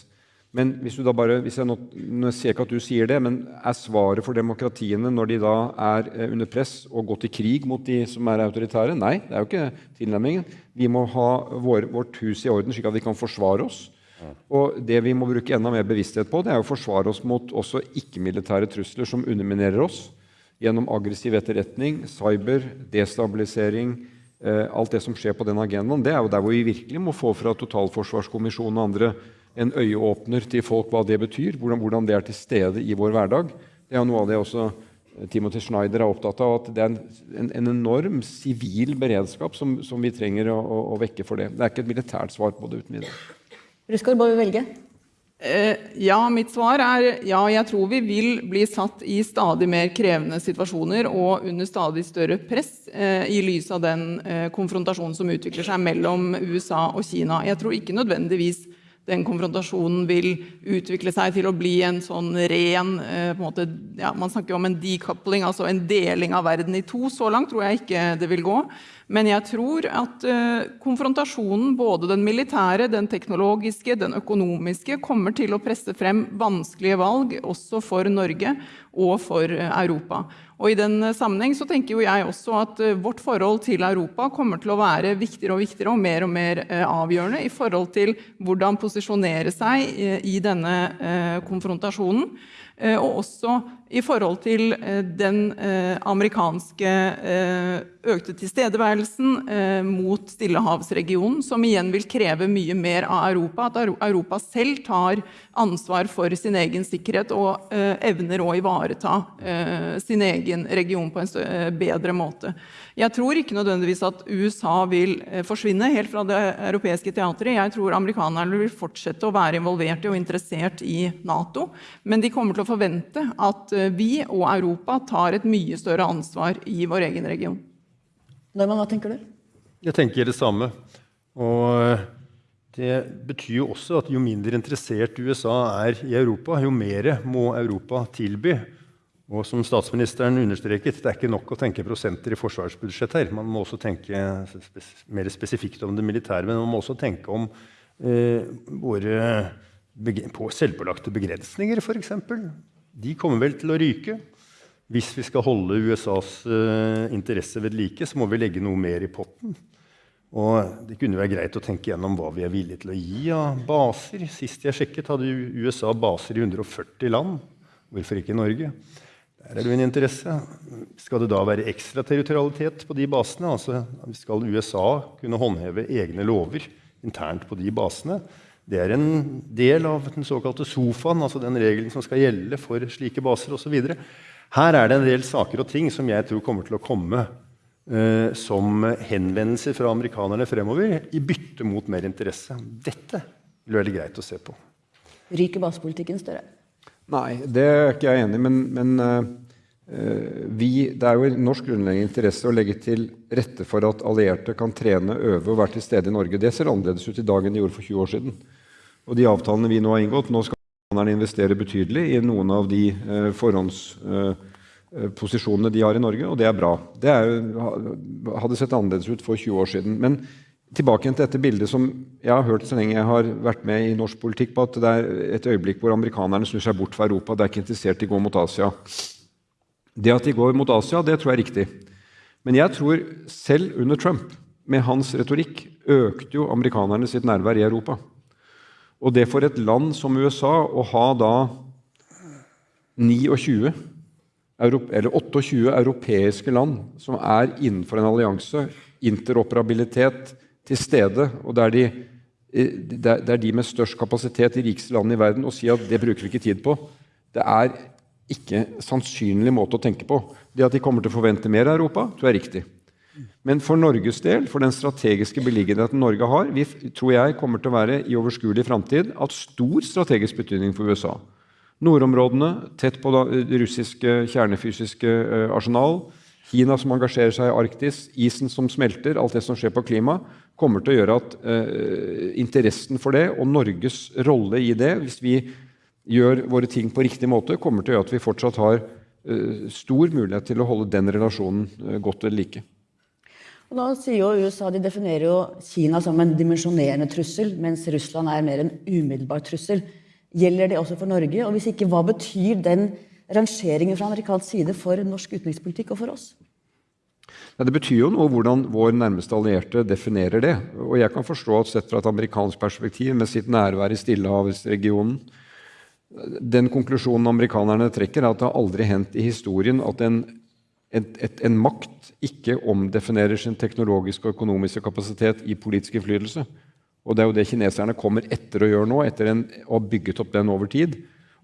Men hvis du da bare, hvis jeg nå, nå ser ikke at du sier det, men er svaret for demokratiene når de da er eh, under press, og går til krig mot de som er autoritære? Nei, det er jo ikke tilnærmingen. Vi må ha vår, vårt hus i orden, slik at vi kan forsvare oss. Og det vi må bruke enda mer bevissthet på, det er å forsvare oss mot også ikke-militære trusler som underminerer oss gjennom aggressiv etterretning, cyber, destabilisering, eh, alt det som skjer på den agendaen. Det er jo der hvor vi virkelig må få fra Totalforsvarskommisjonen og andre en øyeåpner til folk hva det betyr, hvordan, hvordan, det er til stede i vår hverdag. Det er noe av det også eh, Timothy Schneider er opptatt av, at det er en, en enorm sivil beredskap som, som, vi trenger å, å, å, vekke for det. Det er ikke et militært svar på det uten videre. Ruskar, må vi velge? Eh, ja, mitt svar er ja. Jeg tror vi vil bli satt i stadig mer krevende situasjoner og under stadig større press eh, i lys av den eh, konfrontasjonen som utvikler seg mellom USA og Kina. Jeg tror ikke nødvendigvis den konfrontasjonen vil utvikle seg til å bli en sånn ren eh, måte, ja, Man snakker om en decoupling, altså en deling av verden i to. Så langt tror jeg ikke det vil gå. Men jeg tror at uh, konfrontasjonen, både den militære, den teknologiske, den økonomiske, kommer til å presse frem vanskelige valg også for Norge og for uh, Europa. Og I den sammenheng så tenker jo jeg også at uh, vårt forhold til Europa kommer til å være viktigere og viktigere og mer og mer avgjørende i forhold til hvordan posisjonere seg i denne konfrontasjonen. Og også i forhold til den amerikanske økte tilstedeværelsen eh, mot Stillehavsregionen, som igjen vil kreve mye mer av Europa. At Europa selv tar ansvar for sin egen sikkerhet og eh, evner å ivareta eh, sin egen region på en bedre måte. Jeg tror ikke nødvendigvis at USA vil eh, forsvinne helt fra det europeiske teatret. Jeg tror amerikanerne vil fortsette å være involvert og interessert i Nato. Men de kommer til å forvente at eh, vi og Europa tar et mye større ansvar i vår egen region. Norman, hva tenker du? Jeg tenker det samme. Og det betyr jo også at jo mindre interessert USA er i Europa, jo mer må Europa tilby. Og som statsministeren understreket, det er ikke nok å tenke prosenter i forsvarsbudsjett her. Man må også tenke mer spesifikt om det militære, men man må også tenke om eh, våre på selvpålagte begrensninger, f.eks. De kommer vel til å ryke. Hvis vi skal holde USAs uh, interesse ved like, så må vi legge noe mer i potten. Og det kunne være greit å tenke gjennom hva vi er villige til å gi av baser. Sist jeg sjekket, hadde USA baser i 140 land. Hvorfor ikke i Norge? Der er det jo en interesse. Skal det da være ekstraterritorialitet på de basene? Altså, skal USA kunne håndheve egne lover internt på de basene? Det er en del av den såkalte sofaen, altså den regelen som skal gjelde for slike baser osv. Her er det en del saker og ting som jeg tror kommer til å komme eh, som henvendelser fra amerikanerne fremover, i bytte mot mer interesse. Dette vil være greit å se på. Ryker basepolitikken større? Nei, det er ikke jeg enig i. Men, men uh, vi, det er jo i norsk grunnleggende interesse å legge til rette for at allierte kan trene, øve og være til stede i Norge. Det ser annerledes ut i dag enn det gjorde for 20 år siden. Og de avtalene vi nå har inngått Nå skal amerikanerne investere betydelig i noen av de eh, forhåndsposisjonene eh, de har i Norge, og det er bra. Det er, hadde sett annerledes ut for 20 år siden. Men tilbake til dette bildet som jeg har hørt så lenge jeg har vært med i norsk politikk, på at det er et øyeblikk hvor amerikanerne snur seg bort fra Europa. Det er ikke interessert i å gå mot Asia. Det at de går mot Asia, det tror jeg er riktig. Men jeg tror selv under Trump, med hans retorikk, økte jo amerikanerne sitt nærvær i Europa. Og det for et land som USA å ha da 29 eller 28 europeiske land som er innenfor en allianse, interoperabilitet til stede, og der de, det er de med størst kapasitet, de rikeste landene i verden, å si at det bruker vi ikke tid på. Det er ikke sannsynlig måte å tenke på. Det at de kommer til å forvente mer av Europa, tror jeg er riktig. Men for Norges del, for den strategiske beliggenheten Norge har, vi, tror jeg kommer til å være i overskuelig framtid av stor strategisk betydning for USA. Nordområdene, tett på det russiske kjernefysiske uh, arsenal. Kina som engasjerer seg i Arktis, isen som smelter, alt det som skjer på klima, kommer til å gjøre at eh, interessen for det og Norges rolle i det, hvis vi gjør våre ting på riktig måte, kommer til å gjøre at vi fortsatt har eh, stor mulighet til å holde den relasjonen godt ved like. Nå sier jo USA de definerer jo Kina som en dimensjonerende trussel, mens Russland er mer en umiddelbar trussel. Gjelder det også for Norge? Og hvis ikke, hva betyr den rangeringen fra amerikansk side for norsk utenrikspolitikk og for oss? Det betyr jo noe hvordan vår nærmeste allierte definerer det. Og jeg kan forstå at sett fra et amerikansk perspektiv, med sitt nærvær i Stillehavsregionen Den konklusjonen amerikanerne trekker, er at det har aldri hendt i historien at en, et, en makt ikke omdefinerer sin teknologiske og økonomiske kapasitet i politisk innflytelse. Og det er jo det kineserne kommer etter å gjøre nå, etter å ha bygget opp den over tid.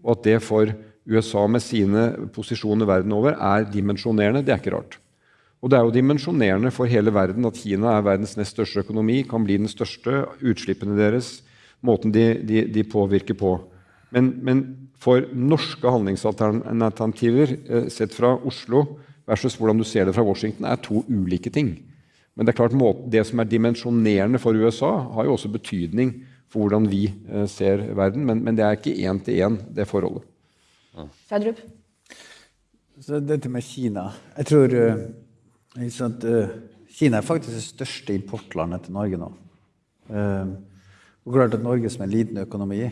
Og at det for USA med sine posisjoner verden over er dimensjonerende, det er ikke rart. Og det er jo dimensjonerende for hele verden at Kina er verdens nest største økonomi, kan bli den største, utslippene deres, måten de, de, de påvirker på. Men, men, for norske handlingsalternativer eh, sett fra Oslo versus hvordan du ser det fra Washington, er to ulike ting. Men det er klart det som er dimensjonerende for USA, har jo også betydning for hvordan vi eh, ser verden. Men, men det er ikke én til én, det forholdet. Sverdrup? Så dette med Kina Jeg tror uh, sant, uh, Kina er faktisk det største importlandet til Norge nå. Uh, og klart at Norge som en liten økonomi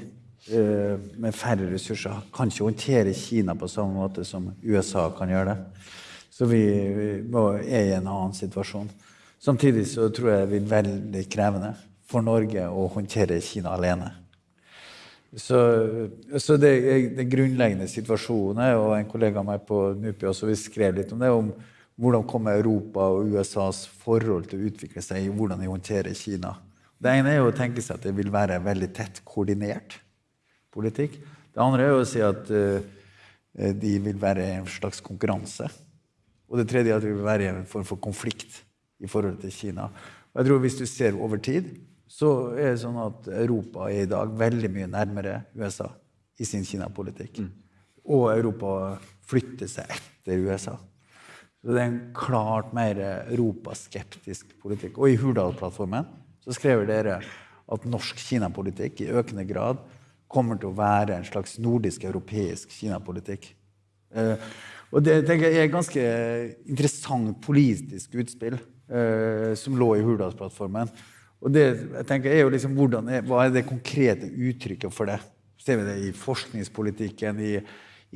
med færre ressurser kan ikke håndtere Kina på samme måte som USA kan gjøre det. Så vi, vi er i en annen situasjon. Samtidig så tror jeg det blir veldig krevende for Norge å håndtere Kina alene. Så, så det, det, grunnleggende situasjonen er, og en kollega av meg på NUPI også skrev litt om det, om hvordan kommer Europa og USAs forhold til å utvikle seg i hvordan de håndterer Kina. Det ene er å tenke seg at det vil være veldig tett koordinert politikk. Det andre er å si at uh, de vil være en slags konkurranse. Og det tredje er at det vil være en form for konflikt i forhold til Kina. Og jeg tror Hvis du ser over tid, så er det sånn at Europa er i dag veldig mye nærmere USA i sin Kina-politikk. Mm. Og Europa flytter seg etter USA. Så det er en klart mer europaskeptisk politikk. Og i Hurdalsplattformen så skrev dere at norsk Kina-politikk i økende grad kommer til å være en slags nordisk-europeisk Kina-politikk. Eh, og det tenker jeg er et ganske interessant politisk utspill eh, som lå i Hurdalsplattformen. Og det jeg tenker er jo liksom, er, Hva er det konkrete uttrykket for det? Ser vi det i forskningspolitikken, i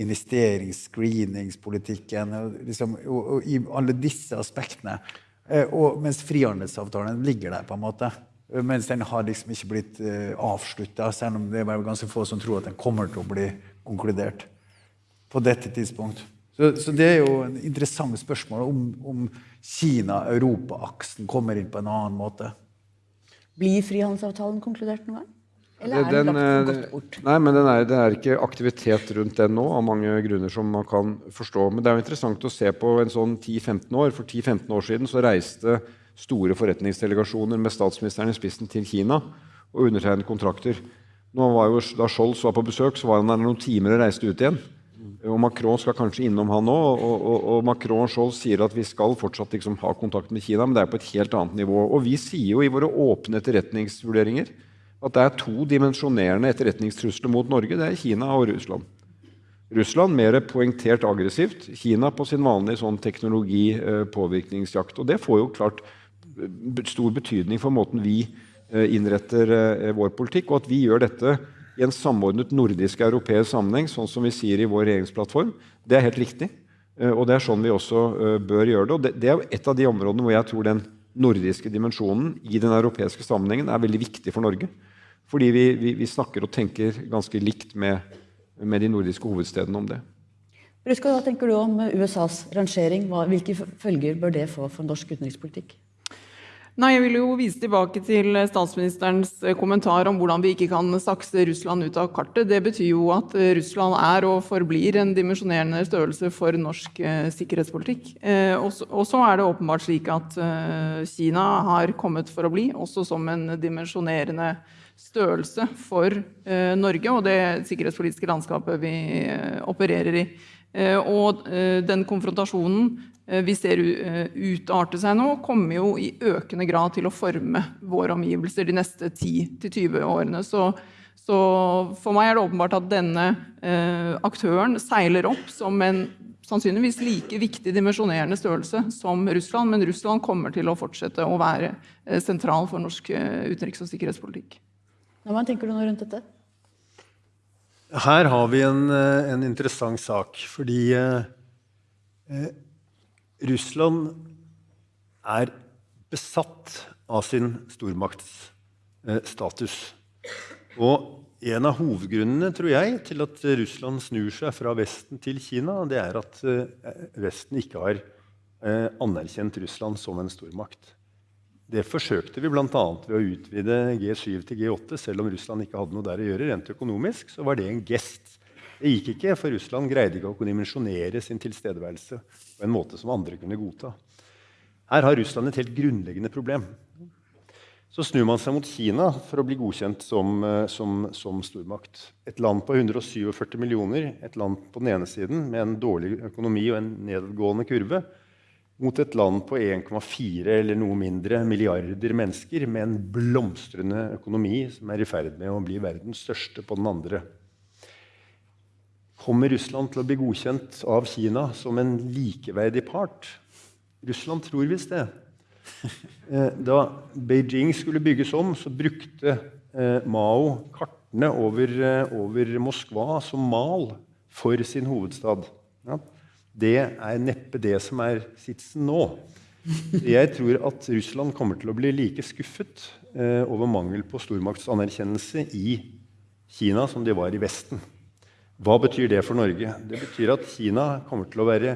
investeringsscreeningspolitikken liksom, og, og, i alle disse aspektene. Eh, og, mens frihandelsavtalen ligger der, på en måte. Mens den har liksom ikke blitt eh, avslutta, selv om det er ganske få som tror at den kommer til å bli konkludert på dette tidspunkt. Så, så, det er jo en interessant spørsmål om, om Kina-Europa-aksen kommer inn på en annen måte. Blir frihandelsavtalen konkludert noen gang? Eller er den, den lagt godt bort? Nei, men er, Det er ikke aktivitet rundt den nå, av mange grunner som man kan forstå. Men det er jo interessant å se på en sånn 10-15 år. For 10-15 år siden så reiste store forretningsdelegasjoner med statsministeren i spissen til Kina og undertegnet kontrakter. Nå var jo, da Scholz var på besøk, så var han der noen timer og reiste ut igjen. Og Macron skal kanskje innom han nå. Og, og, og Macron Scholz sier at vi skal fortsatt liksom ha kontakt med Kina, men det er på et helt annet nivå. Og vi sier jo i våre åpne etterretningsvurderinger at det er to dimensjonerende etterretningstrusler mot Norge. Det er Kina og Russland. Russland mer poengtert aggressivt. Kina på sin vanlige sånn teknologi-påvirkningsjakt. Og det får jo klart stor betydning for måten vi eh, innretter eh, vår politikk, og at vi gjør dette i en samordnet nordisk-europeisk sammenheng, sånn som vi sier i vår regjeringsplattform, det er helt riktig. Eh, og Det er sånn vi også uh, bør gjøre det. og det, det, er et av de områdene hvor jeg tror den nordiske dimensjonen i den europeiske sammenhengen er veldig viktig for Norge. Fordi vi, vi, vi snakker og tenker ganske likt med, med, de nordiske hovedstedene om det. Bruska, hva tenker du om USAs rangering? Hvilke følger bør det få for norsk utenrikspolitikk? Nei, Jeg vil jo vise tilbake til statsministerens kommentar om hvordan vi ikke kan sakse Russland ut av kartet. Det betyr jo at Russland er og forblir en dimensjonerende størrelse for norsk eh, sikkerhetspolitikk. Eh, og så er det åpenbart slik at eh, Kina har kommet for å bli, også som en dimensjonerende størrelse for eh, Norge og det sikkerhetspolitiske landskapet vi eh, opererer i. Eh, og den konfrontasjonen Eh, vi ser eh, utarte seg nå, kommer jo i økende grad til å forme våre omgivelser de neste 10-20 årene. Så, så, for meg er det åpenbart at denne eh, aktøren seiler opp som en sannsynligvis like viktig dimensjonerende størrelse som Russland, men Russland kommer til å fortsette å være eh, sentral for norsk eh, utenriks- og sikkerhetspolitikk. Hva tenker du nå rundt dette? Her har vi en, eh, en interessant sak, fordi eh, Russland er besatt av sin stormaktsstatus. Og en av hovedgrunnene tror jeg, til at Russland snur seg fra Vesten til Kina, det er at eh, Vesten ikke har eh, anerkjent Russland som en stormakt. Det forsøkte vi bl.a. ved å utvide G7 til G8, selv om Russland ikke hadde noe der å gjøre. Rent økonomisk så var det en gest det gikk ikke, for Russland greide ikke å dimensjonere sin tilstedeværelse på en måte som andre kunne godta. Her har Russland et helt grunnleggende problem. Så snur man seg mot Kina for å bli godkjent som, eh, som, som stormakt. Et land på 147 millioner, et land på den ene siden med en dårlig økonomi og en nedadgående kurve, mot et land på 1,4 eller noe mindre milliarder mennesker med en blomstrende økonomi som er i ferd med å bli verdens største på den andre Kommer Russland til å bli godkjent av Kina som en likeverdig part? Russland tror visst det. Eh, da Beijing skulle bygges om, så brukte eh, Mao kartene over, eh, over, Moskva som mal for sin hovedstad. Ja. Det er neppe det som er sitsen nå. Jeg tror at Russland kommer til å bli like skuffet over mangel på stormaktsanerkjennelse i Kina som de var i Vesten. Hva betyr det for Norge? Det betyr at Kina kommer til å være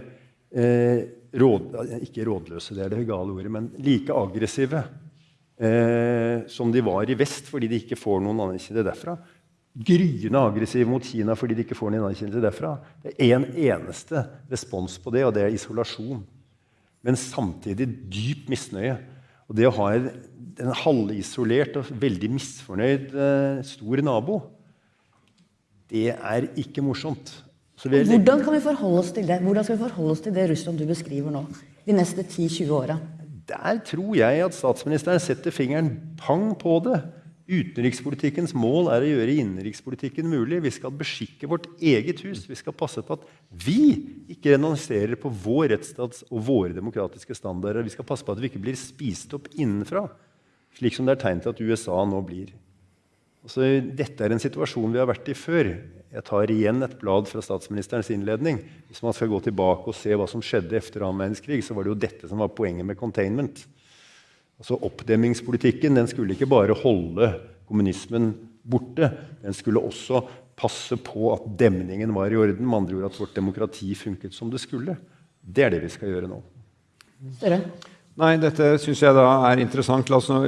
eh, råd, ikke rådløse, det er det gale ordet, men like aggressive eh, som de var i vest fordi de ikke får noen anerkjennelse derfra. Gryende aggressive mot Kina fordi de ikke får noen anerkjennelse derfra. Det er én en eneste respons på det, og det er isolasjon. Men samtidig dyp misnøye. Og det å ha en, en halvisolert og veldig misfornøyd eh, stor nabo det er ikke morsomt. Hvordan kan vi forholde oss til det Hvordan skal vi forholde oss til det Russland du beskriver nå? De neste 10-20 åra? Der tror jeg at statsministeren setter fingeren pang på det. Utenrikspolitikkens mål er å gjøre innenrikspolitikken mulig. Vi skal beskikke vårt eget hus. Vi skal passe på at vi ikke renonserer på vår rettsstats og våre demokratiske standarder. Vi skal passe på at vi ikke blir spist opp innenfra, slik som det er tegn til at USA nå blir. Altså, dette er en situasjon vi har vært i før. Jeg tar igjen et blad fra statsministerens innledning. Hvis man skal gå tilbake og se hva som skjedde etter annen verdenskrig, så var det jo dette som var poenget med containment. Altså Oppdemmingspolitikken den skulle ikke bare holde kommunismen borte. Den skulle også passe på at demningen var i orden. Med andre ord at vårt demokrati funket som det skulle. Det er det vi skal gjøre nå. Større. Nei, dette syns jeg da er interessant. La nå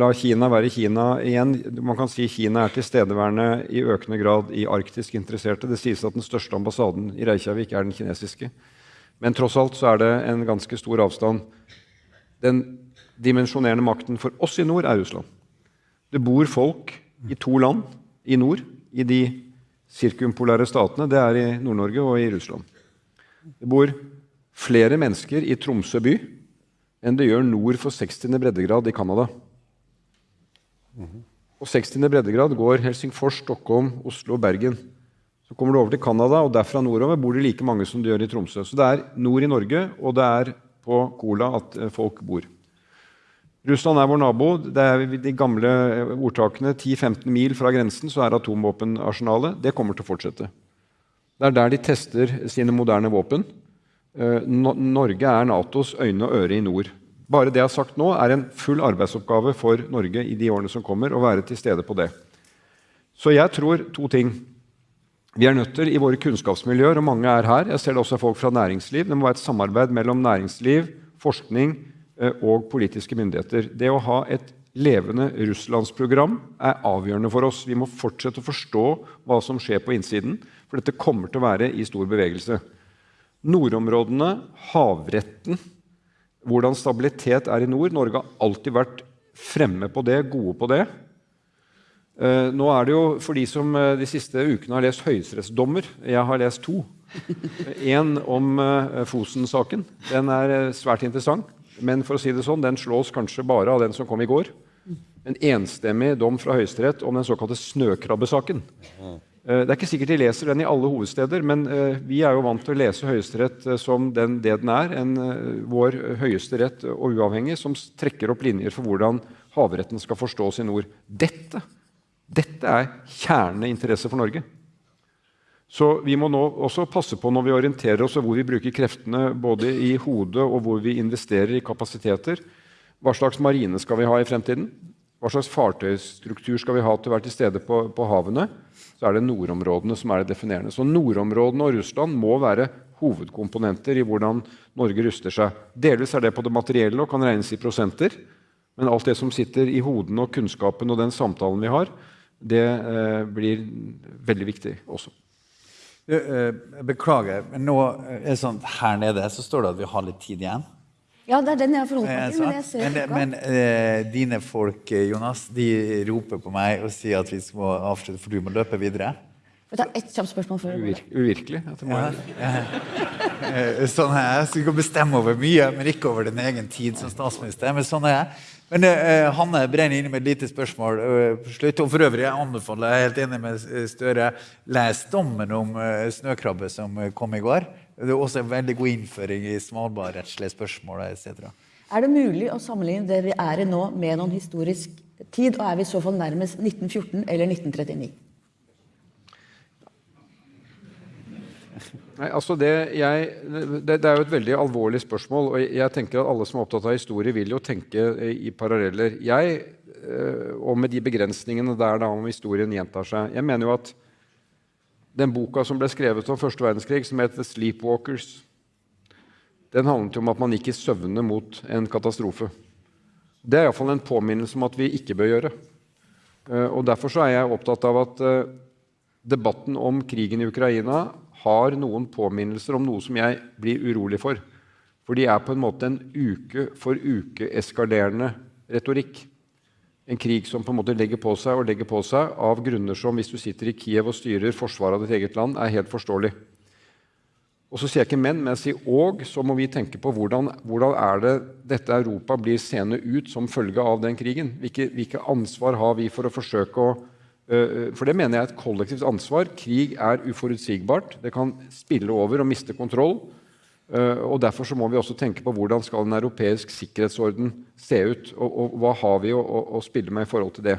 la Kina være Kina igjen. Man kan si Kina er tilstedeværende i økende grad i arktisk interesserte. Det sies at den største ambassaden i Reykjavik er den kinesiske. Men tross alt så er det en ganske stor avstand. Den dimensjonerende makten for oss i nord er Russland. Det bor folk i to land i nord, i de sirkumpolære statene. Det er i Nord-Norge og i Russland. Det bor flere mennesker i Tromsø by enn det gjør nord for 60. breddegrad i Canada. På 60. breddegrad går Helsingfors, Stockholm, Oslo og Bergen. Så kommer du over til Canada, og derfra nordover bor det like mange som det gjør i Tromsø. Så det er nord i Norge, og det er på Kola at eh, folk bor. Russland er vår nabo. Det er De gamle eh, ordtakene 10-15 mil fra grensen så er atomvåpenarsenalet. Det kommer til å fortsette. Det er der de tester sine moderne våpen. Eh, no Norge er Natos øyne og øre i nord. Bare det jeg har sagt nå, er en full arbeidsoppgave for Norge i de årene som kommer, å være til stede på det. Så jeg tror to ting. Vi er nødt til i våre kunnskapsmiljøer, og mange er her, jeg ser det også folk fra næringsliv, det må være et samarbeid mellom næringsliv, forskning eh, og politiske myndigheter. Det å ha et levende russlandsprogram er avgjørende for oss. Vi må fortsette å forstå hva som skjer på innsiden, for dette kommer til å være i stor bevegelse. Nordområdene, havretten, hvordan stabilitet er i nord. Norge har alltid vært fremme på det, gode på det. Uh, nå er det jo for de som uh, de siste ukene har lest høyesterettsdommer Jeg har lest to. Én om uh, Fosen-saken. Den er svært interessant. Men for å si det sånn, den slås kanskje bare av den som kom i går. En enstemmig dom fra Høyesterett om den såkalte snøkrabbesaken. Det er ikke sikkert de leser den i alle hovedsteder, men vi er jo vant til å lese Høyesterett som den, det den er. En, vår høyeste rett og uavhengig som trekker opp linjer for hvordan havretten skal forstås i nord. Dette dette er kjerneinteresse for Norge. Så vi må nå også passe på når vi orienterer oss og hvor vi bruker kreftene både i hodet og hvor vi investerer i kapasiteter. Hva slags marine skal vi ha i fremtiden? Hva slags fartøystruktur skal vi ha til å være til stede på, på havene? Så er det nordområdene som er det definerende. Så nordområdene og Russland må være hovedkomponenter i hvordan Norge ruster seg. Delvis er det på det materielle og kan regnes i prosenter. Men alt det som sitter i hodene og kunnskapen og den samtalen vi har, det eh, blir veldig viktig også. Eh, beklager, men nå er det sånn her nede så står det at vi har litt tid igjen. Ja, det er den jeg forholder meg til. Men, jeg ser men, men eh, dine folk, eh, Jonas, de roper på meg og sier at vi må avslutte, for du må løpe videre. Jeg tar ett kjapt spørsmål før. Uvir uvirkelig? Ja, ja. Sånn er jeg. Så du kan bestemme over mye, men ikke over din egen tid som statsminister. Men sånn er jeg. Men uh, Hanne brenner inne med et lite spørsmål. Uh, slutt. Og for øvrig, jeg anbefaler, jeg er helt enig med Støre, les dommen om uh, snøkrabbe som kom i går. Det er også en veldig god innføring i svalbardrettslige spørsmål etc. Er det mulig å sammenligne det vi er i nå, med noen historisk tid? Og er vi i så fall nærmest 1914 eller 1939? Nei, altså det, jeg, det, det, er jo et veldig alvorlig spørsmål. og jeg tenker at Alle som er opptatt av historie, vil jo tenke i paralleller. Jeg, eh, og med de begrensningene der da om historien gjentar seg Jeg mener jo at den boka som ble skrevet om første verdenskrig, som het Sleepwalkers', den handlet om at man gikk i søvne mot en katastrofe. Det er iallfall en påminnelse om at vi ikke bør gjøre. Eh, og Derfor så er jeg opptatt av at eh, debatten om krigen i Ukraina har noen påminnelser om noe som jeg blir urolig for. For de er på en måte en uke for uke eskalerende retorikk. En krig som på en måte legger på seg og legger på seg av grunner som, hvis du sitter i Kiev og styrer forsvaret av ditt eget land, er helt forståelig. Og så sier jeg ikke men, men jeg sier og, så må vi tenke på hvordan, hvordan er det dette Europa blir seende ut som følge av den krigen. Hvilke, hvilke ansvar har vi for å forsøke å for det mener jeg er et kollektivt ansvar. Krig er uforutsigbart. Det kan spille over og miste kontroll. Eh, og Derfor så må vi også tenke på hvordan skal en europeisk sikkerhetsorden se ut. Og, og hva har vi å, å, å, spille med i forhold til det.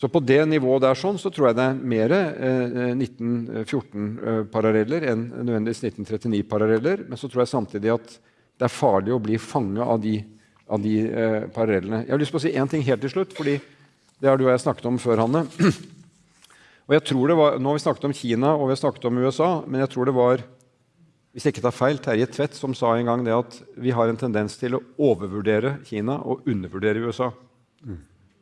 Så på det nivået der sånn, så tror jeg det er mer eh, 1914-paralleller enn nødvendigvis 1939-paralleller. Men så tror jeg samtidig at det er farlig å bli fanget av de, av de eh, parallellene. Jeg har lyst på å si én ting helt til slutt. fordi det har du og jeg snakket om før, Hanne. Og jeg tror det var, Nå har vi snakket om Kina og vi har snakket om USA, men jeg tror det var hvis jeg ikke tar feil, Terje Tvedt som sa en gang det at vi har en tendens til å overvurdere Kina og undervurdere USA.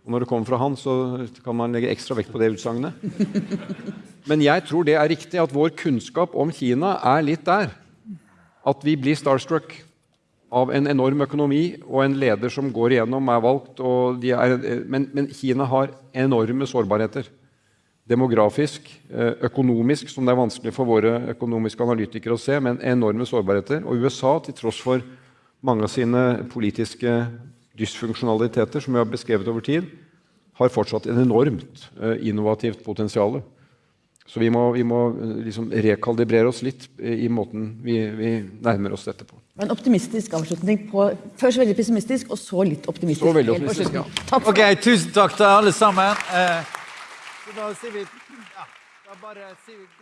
Og Når det kommer fra han, så kan man legge ekstra vekt på det utsagnet. Men jeg tror det er riktig at vår kunnskap om Kina er litt der. At vi blir starstruck av en enorm økonomi og en leder som går igjennom, er valgt. Er, men, men, Kina har enorme sårbarheter. Demografisk, eh, økonomisk, som det er vanskelig for våre økonomiske analytikere å se, men enorme sårbarheter. Og USA, til tross for mange av sine politiske dysfunksjonaliteter, som vi har beskrevet over tid, har fortsatt en enormt eh, innovativt potensial. Så vi må, vi må eh, liksom rekalibrere oss litt i måten vi, vi, nærmer oss dette på. En optimistisk avslutning på Først veldig pessimistisk, og så litt optimistisk. Så veldig optimistisk, ja. Takk ok, Tusen takk til alle sammen. Da sier vi ja, da bare sier vi.